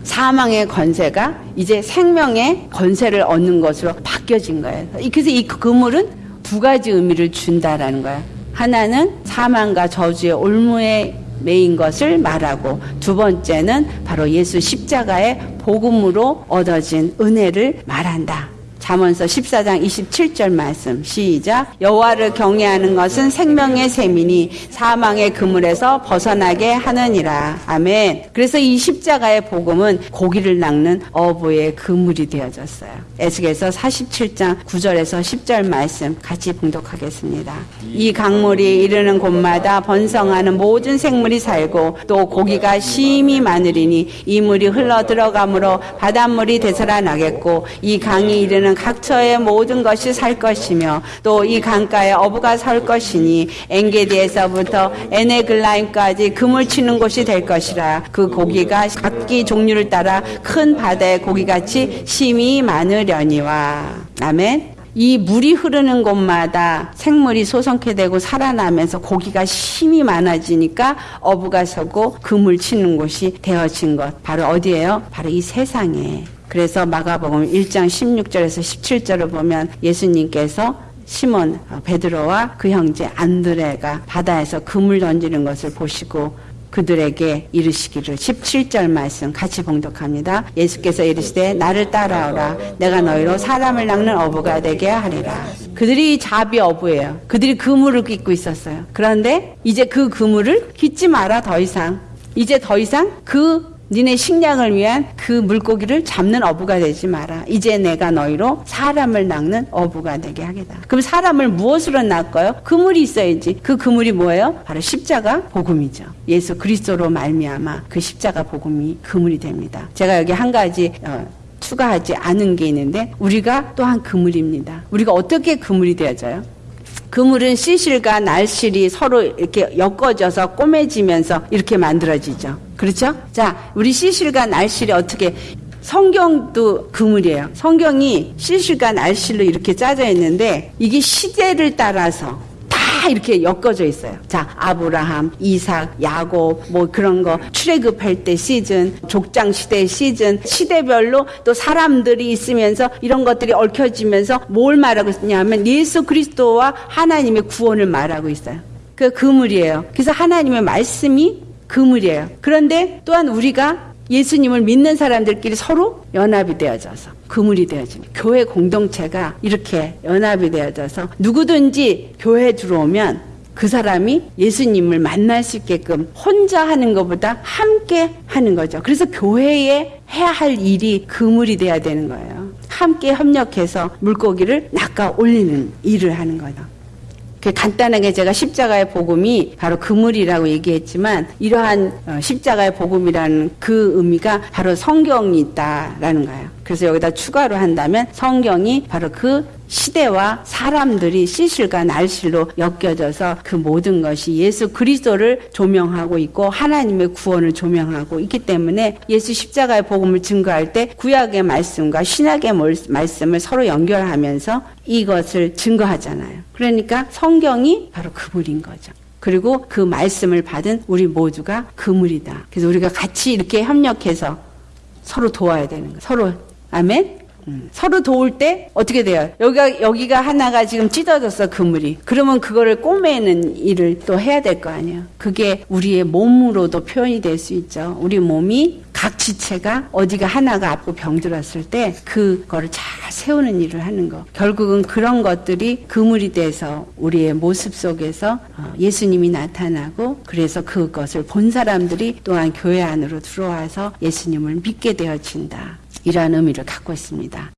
사망의 권세가 이제 생명의 권세를 얻는 것으로 바뀌어진 거예요. 그래서 이 그물은 두 가지 의미를 준다라는 거예요. 하나는 사망과 저주의 올무에 매인 것을 말하고 두 번째는 바로 예수 십자가의 복음으로 얻어진 은혜를 말한다. 잠언서 14장 27절 말씀. 시작. 여호와를 경외하는 것은 생명의 셈이니 사망의 그물에서 벗어나게 하느니라. 아멘. 그래서 이 십자가의 복음은 고기를 낚는 어부의 그물이 되어졌어요. 에스겔서 47장 9절에서 10절 말씀 같이 봉독하겠습니다. 이 강물이 이르는 곳마다 번성하는 모든 생물이 살고 또 고기가 심히 많으리니 이 물이 흘러 들어가므로 바닷물이 되살아나겠고 이 강이 이르는 각처의 모든 것이 살 것이며 또 이 강가에 어부가 설 것이니 엔게디에서부터 에네글라임까지 금을 치는 곳이 될 것이라 그 고기가 각기 종류를 따라 큰 바다의 고기같이 심이 많으려니와 아멘. 이 물이 흐르는 곳마다 생물이 소성케 되고 살아나면서 고기가 힘이 많아지니까 어부가 서고 금을 치는 곳이 되어진 것. 바로 어디예요? 바로 이 세상에. 그래서 마가복음 1장 16절에서 17절을 보면 예수님께서 시몬 베드로와 그 형제 안드레가 바다에서 금을 던지는 것을 보시고 그들에게 이르시기를 17절 말씀 같이 봉독합니다. 예수께서 이르시되 나를 따라오라 내가 너희로 사람을 낚는 어부가 되게 하리라. 그들이 자비 어부예요. 그들이 그물을 깃고 있었어요. 그런데 이제 그 그물을 깃지 마라 더 이상. 이제 더 이상 그 니네 식량을 위한 그 물고기를 잡는 어부가 되지 마라. 이제 내가 너희로 사람을 낚는 어부가 되게 하겠다. 그럼 사람을 무엇으로 낚아요? 그물이 있어야지. 그 그물이 뭐예요? 바로 십자가 복음이죠. 예수 그리스도로 말미암아 그 십자가 복음이 그물이 됩니다. 제가 여기 한 가지 어, 추가하지 않은 게 있는데 우리가 또한 그물입니다. 우리가 어떻게 그물이 되어져요? 그물은 시실과 날실이 서로 이렇게 엮어져서 꼬매지면서 이렇게 만들어지죠. 그렇죠? 자, 우리 시실과 날실이 어떻게 성경도 그물이에요. 성경이 시실과 날실로 이렇게 짜져 있는데 이게 시대를 따라서 다 이렇게 엮어져 있어요. 자, 아브라함, 이삭, 야곱, 뭐 그런 거 출애굽할 때 시즌, 족장 시대 시즌, 시대별로 또 사람들이 있으면서 이런 것들이 얽혀지면서 뭘 말하고 있냐면 예수 그리스도와 하나님의 구원을 말하고 있어요. 그 그물이에요. 그래서 하나님의 말씀이 그물이에요. 그런데 또한 우리가 예수님을 믿는 사람들끼리 서로 연합이 되어져서 그물이 되어지는 교회 공동체가 이렇게 연합이 되어져서 누구든지 교회 들어오면 그 사람이 예수님을 만날 수 있게끔 혼자 하는 것보다 함께 하는 거죠. 그래서 교회에 해야 할 일이 그물이 돼야 되는 거예요. 함께 협력해서 물고기를 낚아 올리는 일을 하는 거죠. 그 간단하게 제가 십자가의 복음이 바로 그물이라고 얘기했지만 이러한 어, 십자가의 복음이라는 그 의미가 바로 성경이 있다라는 거예요. 그래서 여기다 추가로 한다면 성경이 바로 그 시대와 사람들이 시실과 날실로 엮여져서 그 모든 것이 예수 그리스도를 조명하고 있고 하나님의 구원을 조명하고 있기 때문에 예수 십자가의 복음을 증거할 때 구약의 말씀과 신약의 말씀을 서로 연결하면서 이것을 증거하잖아요. 그러니까 성경이 바로 그물인 거죠. 그리고 그 말씀을 받은 우리 모두가 그물이다. 그래서 우리가 같이 이렇게 협력해서 서로 도와야 되는 거예요. 서로 아멘. 음. 서로 도울 때 어떻게 돼요? 여기가 여기가 하나가 지금 찢어졌어 그물이. 그러면 그거를 꼬매는 일을 또 해야 될 거 아니에요. 그게 우리의 몸으로도 표현이 될 수 있죠. 우리 몸이 각 지체가 어디가 하나가 아프고 병들었을 때 그거를 잘 세우는 일을 하는 거. 결국은 그런 것들이 그물이 돼서 우리의 모습 속에서 어, 예수님이 나타나고 그래서 그것을 본 사람들이 또한 교회 안으로 들어와서 예수님을 믿게 되어진다. 이러한 의미를 갖고 있습니다.